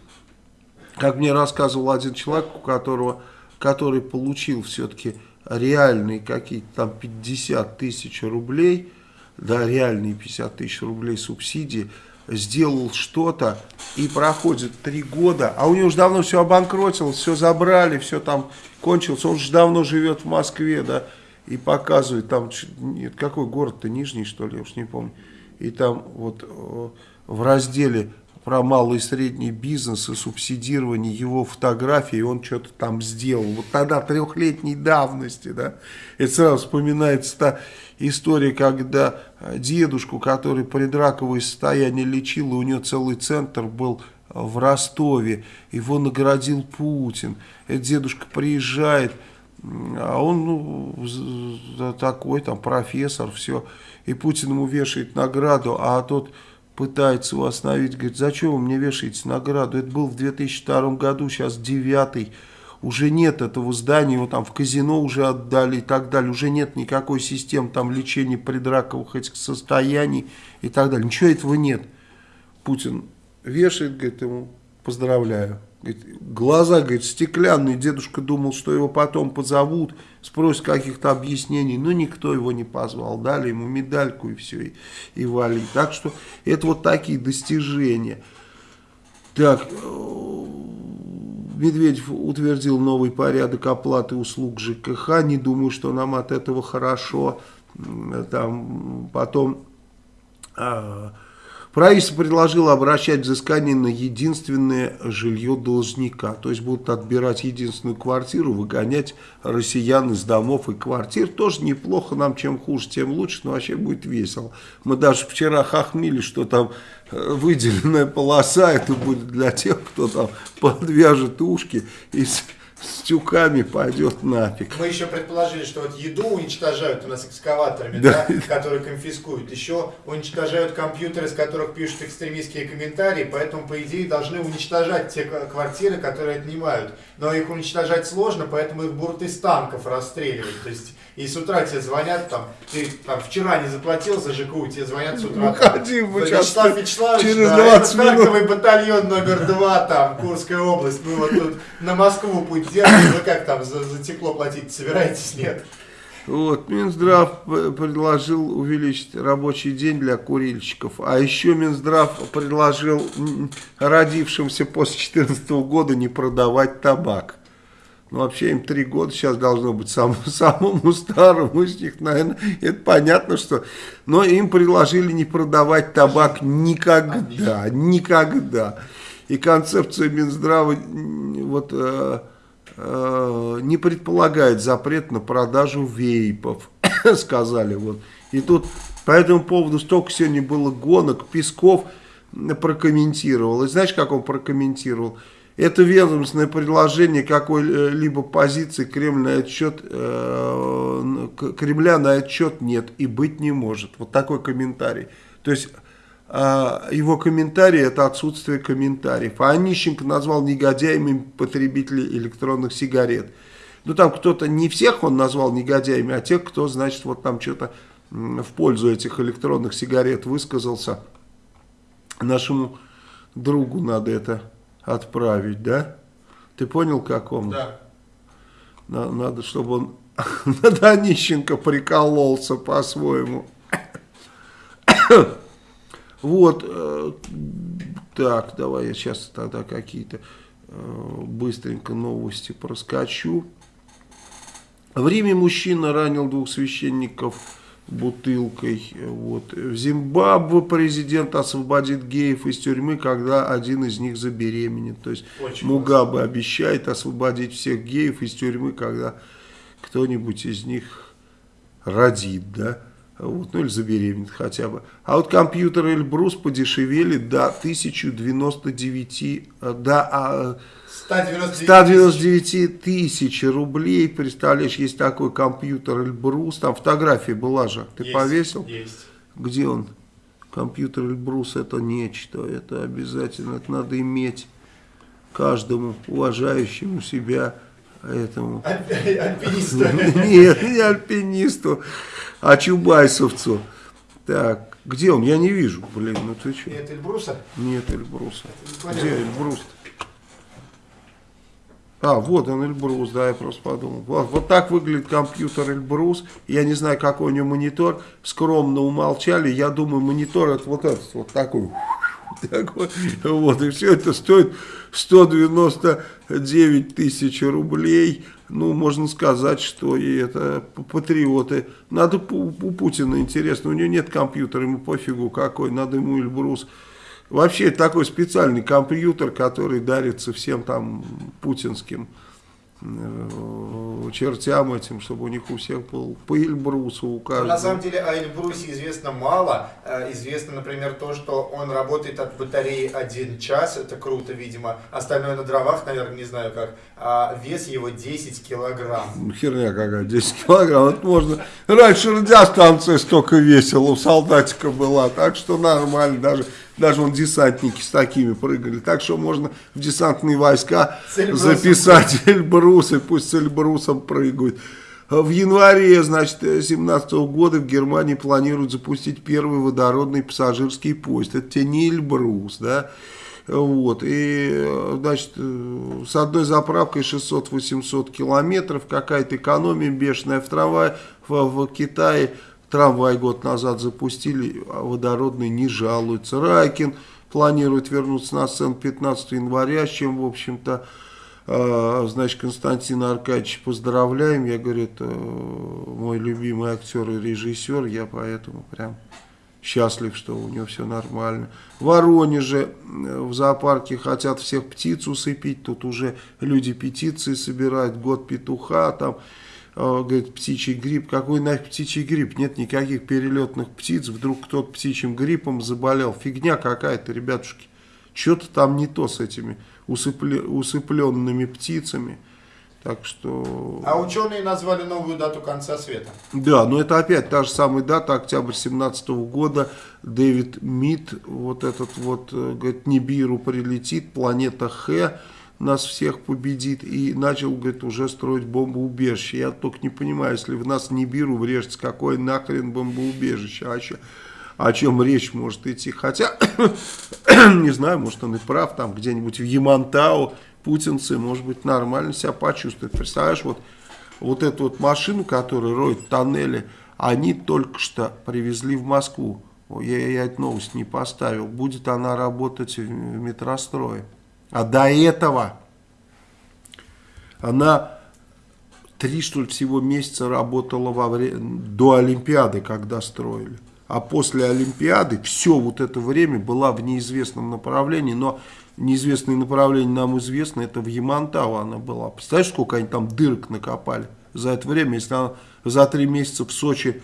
Как мне рассказывал один человек, у которого, который получил все-таки реальные какие-то там 50 тысяч рублей, да, реальные 50 тысяч рублей субсидии, сделал что-то и проходит три года, а у него уже давно все обанкротилось, все забрали, все там кончилось, он же давно живет в Москве, да, и показывает там, нет, какой город-то, Нижний, что ли, я уж не помню, и там вот э, в разделе про малый и средний бизнес и субсидирование его фотографии, он что-то там сделал. Вот тогда трехлетней давности, да, это сразу вспоминается та история, когда дедушку, который предраковое состояние лечил, и у него целый центр был в Ростове, его наградил Путин. Этот дедушка приезжает, а он ну, такой там профессор, все, и Путин ему вешает награду, а тот пытается его остановить, говорит, зачем вы мне вешаете награду? Это был в 2002 году, сейчас девятый, уже нет этого здания, его там в казино уже отдали и так далее, уже нет никакой системы там лечения предраковых этих состояний и так далее. Ничего этого нет. Путин вешает, говорит ему, поздравляю. Говорит, глаза, говорит, стеклянные. Дедушка думал, что его потом позовут, спросят каких-то объяснений. Но никто его не позвал. Дали ему медальку и все, и, и вали. Так что это вот такие достижения. Так, э, Медведев утвердил новый порядок оплаты услуг ЖКХ. Не думаю, что нам от этого хорошо. Там потом... А, Правительство предложило обращать взыскание на единственное жилье должника. То есть будут отбирать единственную квартиру, выгонять россиян из домов и квартир. Тоже неплохо, нам чем хуже, тем лучше, но вообще будет весело. Мы даже вчера хохмили, что там э, выделенная полоса, это будет для тех, кто там подвяжет ушки и с тюками пойдет нафиг. Мы еще предположили, что вот еду уничтожают у нас экскаваторами, да, которые конфискуют. Еще уничтожают компьютеры, с которых пишут экстремистские комментарии, поэтому, по идее, должны уничтожать те квартиры, которые отнимают. Но их уничтожать сложно, поэтому их будут из танков расстреливать. То есть, и с утра тебе звонят, там, ты там, вчера не заплатил за ЖКУ, тебе звонят с утра. там, Выходи, мы Вячеслав Вячеславович, через да, 20 это танковый батальон номер два, там, Курская область. Мы вот тут на Москву путь держим. Вы как там, за, за тепло платить собираетесь? Нет. Вот, Минздрав предложил увеличить рабочий день для курильщиков, а еще Минздрав предложил родившимся после 2014 года не продавать табак. Ну, вообще им три года сейчас должно быть самому, самому старому из них, наверное, это понятно, что... Но им предложили не продавать табак никогда, никогда. И концепция Минздрава вот, э, э, не предполагает запрет на продажу вейпов, сказали вот. И тут по этому поводу столько сегодня было гонок, Песков прокомментировал. И знаешь, как он прокомментировал? Это ведомственное предложение какой-либо позиции Кремль на этот счет, э, Кремля на этот счет нет и быть не может. Вот такой комментарий. То есть а, его комментарий это отсутствие комментариев. А Онищенко назвал негодяями потребителей электронных сигарет. Ну там кто-то, не всех он назвал негодяями, а тех, кто, значит, вот там что-то в пользу этих электронных сигарет высказался. Нашему другу надо это отправить, да? Ты понял, какому? Да. На- Надо, чтобы он над Онищенко прикололся по-своему. Вот, э, так, давай я сейчас тогда какие-то э, быстренько новости проскочу. В Риме мужчина ранил двух священников бутылкой. Вот. В Зимбабве президент освободит геев из тюрьмы, когда один из них забеременеет. То есть Очень Мугабе обещает освободить всех геев из тюрьмы, когда кто-нибудь из них родит, да, вот, ну или забеременеет хотя бы. А вот компьютеры Эльбрус подешевели до 1099, э, до а, 199 тысяч. 199 тысяч рублей, представляешь, есть такой компьютер Эльбрус, там фотография была же, ты Есть, повесил? Есть. Где он? Компьютер Эльбрус это нечто, это обязательно, это надо иметь каждому уважающему себя этому. Альпи- Альпинисту. Нет, не альпинисту, а чубайсовцу. Так, где он? Я не вижу, блин, ну ты что? Нет, Эльбруса? Нет Эльбруса. Где Эльбрус? А, вот он Эльбрус, да, я просто подумал. Вот, вот так выглядит компьютер Эльбрус. Я не знаю, какой у него монитор. Скромно умолчали. Я думаю, монитор это вот этот, вот такой. Вот, и все это стоит 199 тысяч рублей. Ну, можно сказать, что и это патриоты. Надо у Путина интересно, у него нет компьютера, ему пофигу какой, надо ему Эльбрус. Вообще такой специальный компьютер, который дарится всем там путинским чертям этим, чтобы у них у всех был по Эльбрусу у Ну, каждого. На самом деле о Эльбрусе известно мало. Э, Известно, например, то, что он работает от батареи один час. Это круто, видимо. Остальное на дровах, наверное, не знаю как. А вес его 10 килограмм. Ну, Херня какая, 10 килограмм, это можно. Раньше радиостанция столько весила, у солдатика была, так что нормально, даже, даже вон десантники с такими прыгали. Так что можно в десантные войска С Эльбрусом. записать Эльбрусы, пусть с Эльбрусом прыгают. В январе, значит, 2017 года в Германии планируют запустить первый водородный пассажирский поезд. Это тебе не Эльбрус, да? Вот, и, значит, с одной заправкой 600-800 километров, какая-то экономия бешеная в трамвае, в, в Китае трамвай год назад запустили, а водородный не жалуется. Райкин планирует вернуться на сцену 15 января, с чем, в общем-то, э, значит, Константина Аркадьевича поздравляем. Я, говорит, э, мой любимый актер и режиссер, я поэтому прям счастлив, что у него все нормально. В Воронеже э, в зоопарке хотят всех птиц усыпить, тут уже люди петиции собирают, год петуха, там, говорит, птичий грипп. Какой нафиг птичий грипп? Нет никаких перелетных птиц, вдруг кто-то птичьим гриппом заболел. Фигня какая-то, ребятушки. Что-то там не то с этими усыпле- усыпленными птицами. Так что... А ученые назвали новую дату конца света. Да, но это опять та же самая дата, октябрь 17 года. Дэвид Мид, вот этот вот, э, говорит, Нибиру прилетит, планета Х нас всех победит. И начал, говорит, уже строить бомбоубежище. Я только не понимаю, если в нас Нибиру врежется, какое нахрен бомбоубежище? А че, о чем речь может идти? Хотя, не знаю, может он и прав, там где-нибудь в Ямантау путинцы, может быть, нормально себя почувствуют. Представляешь, вот, вот эту вот машину, которая роет тоннели, они только что привезли в Москву. Я, я эту новость не поставил. Будет она работать в метрострое. А до этого она три, что ли, всего месяца работала во время, до Олимпиады, когда строили. А после Олимпиады все вот это время была в неизвестном направлении, но неизвестное направление нам известно, это в Ямантау она была. Представляешь, сколько они там дырок накопали за это время, если она за три месяца в Сочи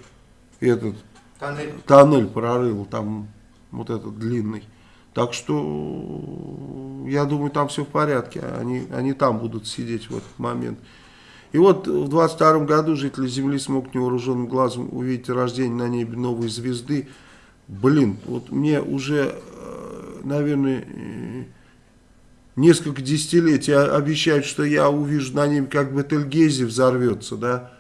этот Тоннель. тоннель прорыл, там вот этот длинный. Так что, я думаю, там все в порядке, они, они там будут сидеть в этот момент. И вот в 22 году жители Земли смогут невооруженным глазом увидеть рождение на небе новой звезды. Блин, вот мне уже, э, наверное, э, несколько десятилетий обещают, что я увижу на небе, как Бетельгези взорвется, да.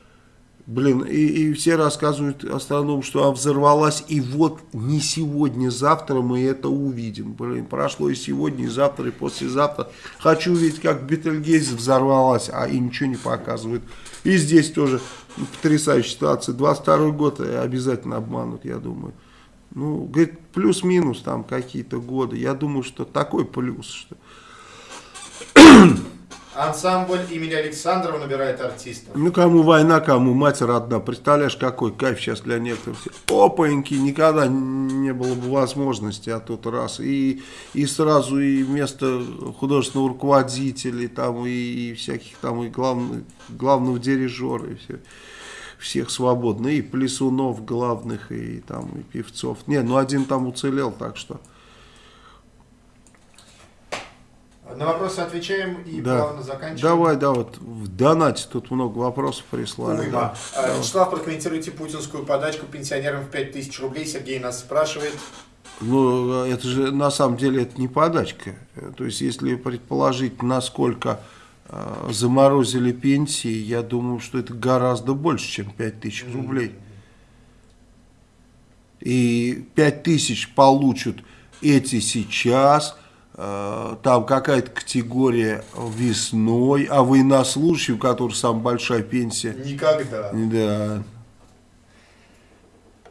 Блин, и, и все рассказывают астрономам, что она взорвалась, и вот не сегодня, завтра мы это увидим. Блин, прошло и сегодня, и завтра, и послезавтра. Хочу увидеть, как Бетельгейзе взорвалась, а и ничего не показывают. И здесь тоже потрясающая ситуация. 22 год обязательно обманут, я думаю. Ну, говорит, плюс-минус там какие-то годы. Я думаю, что такой плюс, что Ансамбль имени Александрова набирает артистов. Ну, кому война, кому мать родна. Представляешь, какой кайф сейчас для некоторых. Опаньки, никогда не было бы возможности, а тот раз. И, и сразу и вместо художественного руководителя, там, и, и всяких там, и главных, главного дирижера, и все, всех свободно. И плясунов главных, и там, и певцов. Не, ну один там уцелел, так что... На вопросы отвечаем и Да. плавно заканчиваем. Давай, да, вот в донате тут много вопросов прислали. Уйма. да. А, Вячеслав, прокомментируйте путинскую подачку пенсионерам в 5000 рублей. Сергей нас спрашивает. Ну, это же на самом деле это не подачка. То есть, если предположить, насколько э, заморозили пенсии, я думаю, что это гораздо больше, чем 5000 рублей. И 5000 получат эти сейчас, там какая-то категория весной, а военнослужащий, у которого самая большая пенсия, Никогда. да,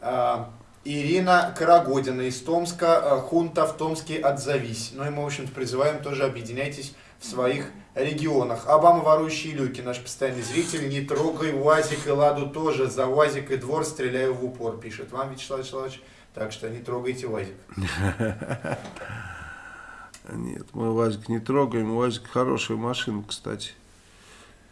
А, Ирина Карагодина из Томска. а, Хунта в Томске отзовись. Ну и мы, в общем-то, призываем тоже объединяйтесь в своих регионах. Обама ворующие люки, наш постоянный зритель. Не трогай УАЗик и Ладу тоже. За УАЗик и двор стреляю в упор, пишет вам Вячеслав Вячеславович. Так что не трогайте УАЗик. Нет, мы УАЗик не трогаем. УАЗик хорошая машина, кстати.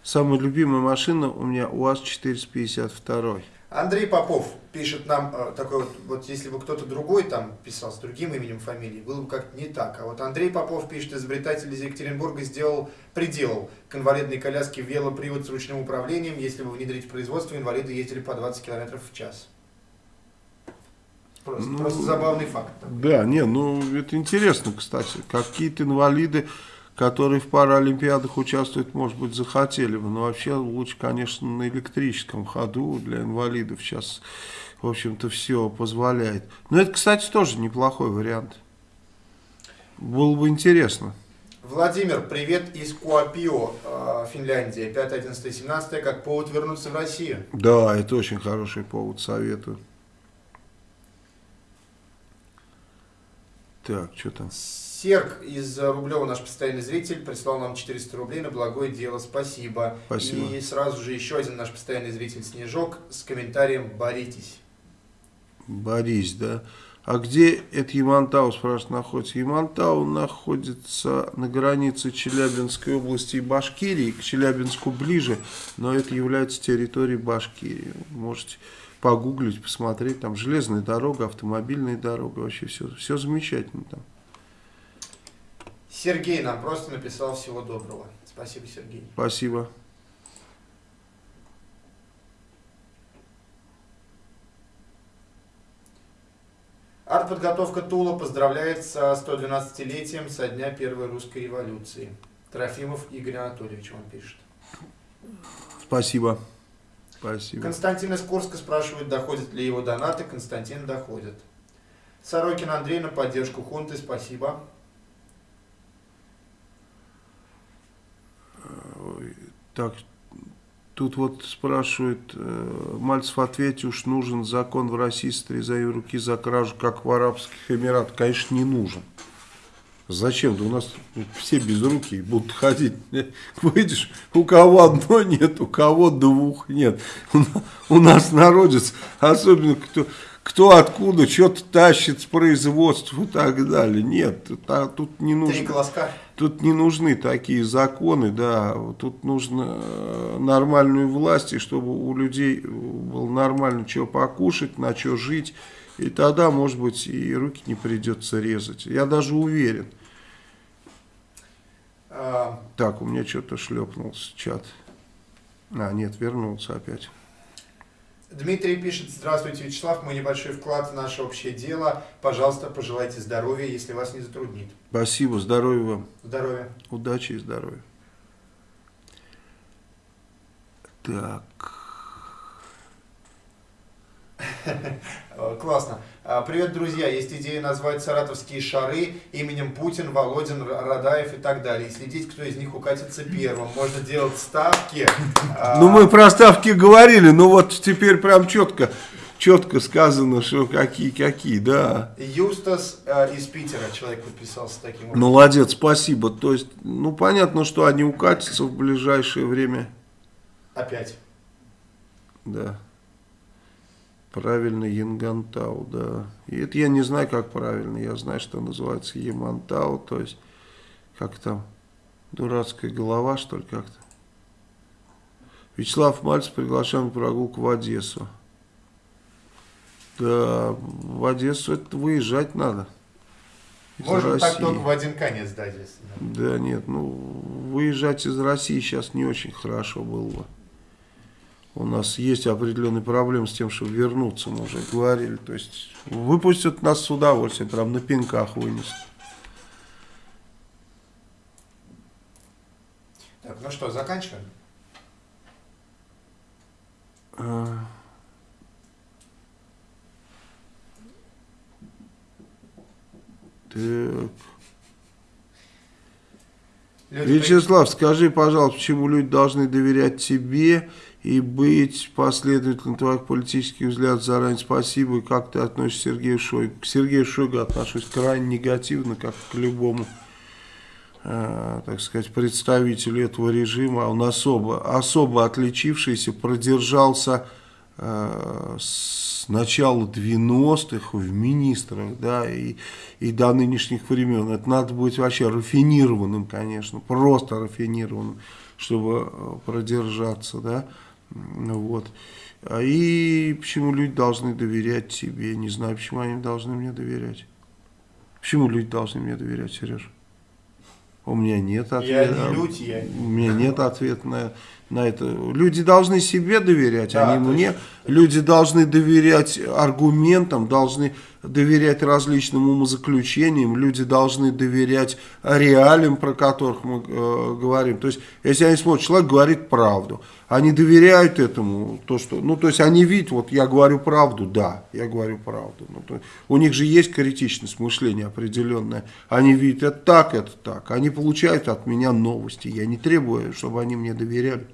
Самая любимая машина у меня УАЗ-452. Андрей Попов пишет нам э, такой вот, вот если бы кто-то другой там писал с другим именем фамилии, было бы как-то не так. А вот Андрей Попов пишет, изобретатель из Екатеринбурга сделал, приделал к инвалидной коляске велопривод с ручным управлением. Если бы внедрить в производство, инвалиды ездили по 20 км в час. Просто, Ну, просто забавный факт. такой. Да, не, ну это интересно, кстати. Какие-то инвалиды, которые в паралимпиадах участвуют, может быть, захотели бы. Но вообще лучше, конечно, на электрическом ходу для инвалидов сейчас, в общем-то, все позволяет. Но это, кстати, тоже неплохой вариант. Было бы интересно. Владимир, привет из Куапио, э, Финляндия. 5, 11, 17, как повод вернуться в Россию. Да, это очень хороший повод, советую. Так, что там? Серг из Рублева, наш постоянный зритель, прислал нам 400 рублей на благое дело. Спасибо. Спасибо. И сразу же еще один наш постоянный зритель Снежок с комментарием «Боритесь». Борис, да. А где это Ямантау, спрашивает, находится? Ямантау находится на границе Челябинской области и Башкирии, к Челябинску ближе, но это является территорией Башкирии. Можете погуглить, посмотреть, там железная дорога, автомобильная дорога, вообще все, все замечательно там. Сергей нам просто написал всего доброго. Спасибо, Сергей. Спасибо. Артподготовка Тула поздравляет со 112-летием со дня Первой русской революции. Трофимов Игорь Анатольевич вам пишет. Спасибо. Спасибо. Константин из Курска спрашивает, доходят ли его донаты. Константин доходит. Сорокин Андрей на поддержку хунты. Спасибо. Так, тут вот спрашивает, э, Мальцев ответил, уж нужен закон в России с руки за кражу, как в Арабских Эмиратах. Конечно, не нужен. Зачем? Да у нас все без руки будут ходить. Выйдешь, у кого одно нет, у кого двух нет. У на- У нас народец, особенно кто, кто откуда, что-то тащит с производства и так далее. Нет, тут не нужно. Тут не нужны такие законы, да, тут нужно э, нормальную власть, и чтобы у людей было нормально что покушать, на что жить, и тогда, может быть, и руки не придется резать. Я даже уверен. А, Так, у меня что-то шлепнулся чат. А, нет, вернулся опять. Дмитрий пишет, здравствуйте, Вячеслав, мой небольшой вклад в наше общее дело. Пожалуйста, пожелайте здоровья, если вас не затруднит. Спасибо, здоровья вам, Здоровья. удачи и здоровья. Так, Классно. А, Привет, друзья. Есть идея назвать саратовские шары именем Путин, Володин, Радаев и так далее. И следить, кто из них укатится первым. Можно делать ставки. А, ну мы про ставки говорили, но вот теперь прям четко, четко сказано, что какие, какие, да. Юстас э, из Питера. Человек подписался таким образом. Молодец, спасибо. То есть, ну понятно, что они укатятся в ближайшее время. Опять. Да. Правильно, Янгантау, да. И это я не знаю, как правильно. Я знаю, что называется Ямантау, то есть, как там, дурацкая голова, что ли, как-то. Вячеслав Мальцев приглашаем на прогулку в Одессу. Да, в Одессу это выезжать надо. Из Можно так России. только в один конец дать, если да. Да нет, ну выезжать из России сейчас не очень хорошо было бы. У нас есть определенные проблемы с тем, чтобы вернуться, мы уже говорили. То есть выпустят нас с удовольствием, прям на пинках вынесут. Так, ну что, заканчиваем? А. Так. Люди Вячеслав, скажи, пожалуйста, почему люди должны доверять тебе и быть последовательным твоих политических взглядов заранее спасибо, и как ты относишься к Сергею Шойгу? К Сергею Шойгу отношусь крайне негативно, как к любому, э, так сказать, представителю этого режима. Он особо, особо отличившийся, продержался э, с начала 90-х в министрах, да, и, и до нынешних времен. Это надо быть вообще рафинированным, конечно, просто рафинированным, чтобы э, продержаться, да, вот. А И почему люди должны доверять тебе, не знаю, почему они должны мне доверять. Почему люди должны мне доверять, Сереж? У меня нет Я ответа. не люди, я... У меня нет ответа на, на это. Люди должны себе доверять, Да, а не мне. Люди должны доверять аргументам, должны доверять различным умозаключениям, люди должны доверять реалиям, про которых мы э, говорим. То есть, если они смотрят, человек говорит правду, они доверяют этому, то, что, ну, то есть, они видят, вот я говорю правду, да, я говорю правду. Ну, то- у них же есть критичность мышления определенная. Они видят, это так, это так. Они получают от меня новости. Я не требую, чтобы они мне доверяли.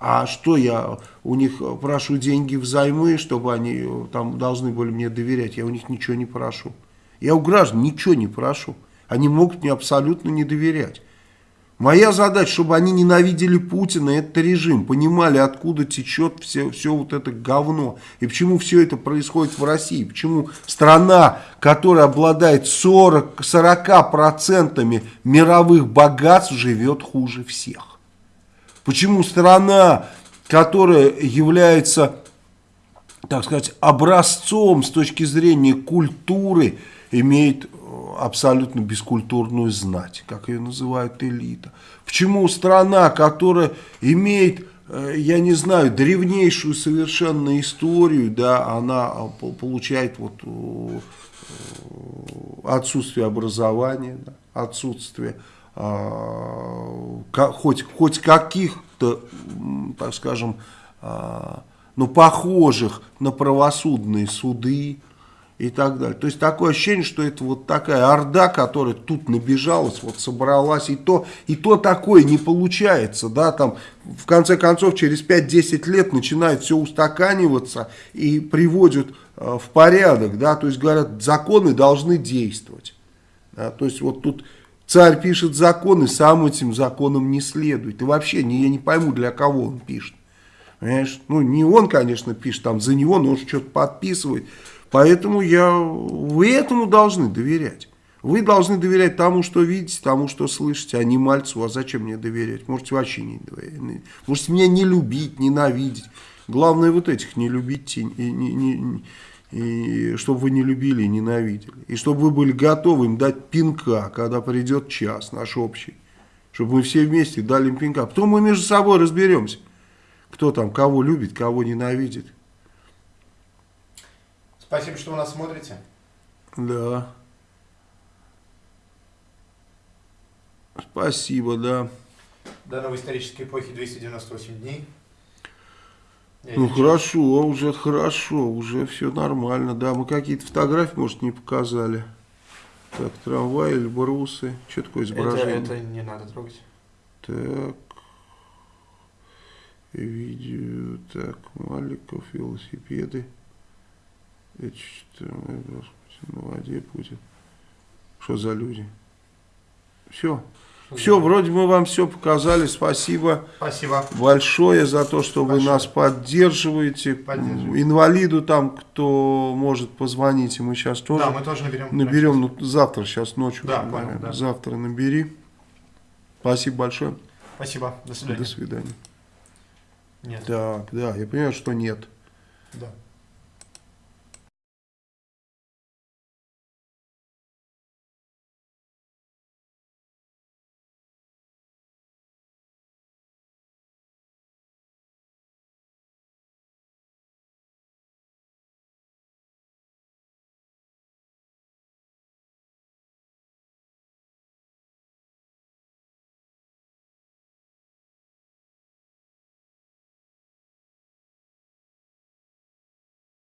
А что я у них прошу деньги взаймы, чтобы они э, там должны были мне доверять? Я у них ничего не прошу. Я у граждан ничего не прошу. Они могут мне абсолютно не доверять. Моя задача, чтобы они ненавидели Путина, этот режим, понимали, откуда течет все, все вот это говно. И почему все это происходит в России. Почему страна, которая обладает 40, 40% мировых богатств, живет хуже всех. Почему страна, которая является, так сказать, образцом с точки зрения культуры, имеет э, абсолютно бескультурную знать, как ее называют элита. Почему страна, которая имеет э, я не знаю, древнейшую совершенно историю, да, она а, по- получает вот э, отсутствие образования, да, отсутствие хоть, хоть каких-то, так скажем, а, ну, похожих на правосудные суды и так далее. То есть такое ощущение, что это вот такая орда, которая тут набежалась, вот собралась, и то, и то такое не получается, да, там в конце концов через 5-10 лет начинает все устаканиваться и приводят э, в порядок, да, то есть говорят, законы должны действовать. Да, то есть вот тут царь пишет законы, сам этим законам не следует. И вообще не, я не пойму, для кого он пишет. Понимаешь? Ну, не он, конечно, пишет, там за него, но он что-то подписывает. Поэтому я, вы этому должны доверять. Вы должны доверять тому, что видите, тому, что слышите, а не мальцу. А зачем мне доверять? Можете вообще не доверять. Можете меня не любить, ненавидеть. Главное вот этих не любить и, не, не- и чтобы вы не любили и ненавидели. И чтобы вы были готовы им дать пинка, когда придет час наш общий. Чтобы мы все вместе дали им пинка. Потом мы между собой разберемся, кто там кого любит, кого ненавидит. Спасибо, что вы нас смотрите. Да. Спасибо, да. До новой исторической эпохи 298 дней. Я Ну хорошо, уже хорошо, уже все нормально. Да, мы какие-то фотографии, может, не показали. Так, трамвай, Эльбрусы. Что такое это, изображение? это не надо трогать. Так. Видео. Так, Маликов, велосипеды. Это что, господи, на воде будет. Что за люди? Все. Все, вроде мы вам все показали. Спасибо Спасибо. большое за то, что вы Большое. нас поддерживаете. Поддерживаете. Инвалиду там, кто может, позвоните. Мы сейчас тоже Да, мы тоже наберем. наберем. Ну, завтра, сейчас ночью. Да, понял, да. Завтра набери. Спасибо большое. Спасибо. До свидания. До свидания. Нет. Так, да, я понимаю, что нет. Да.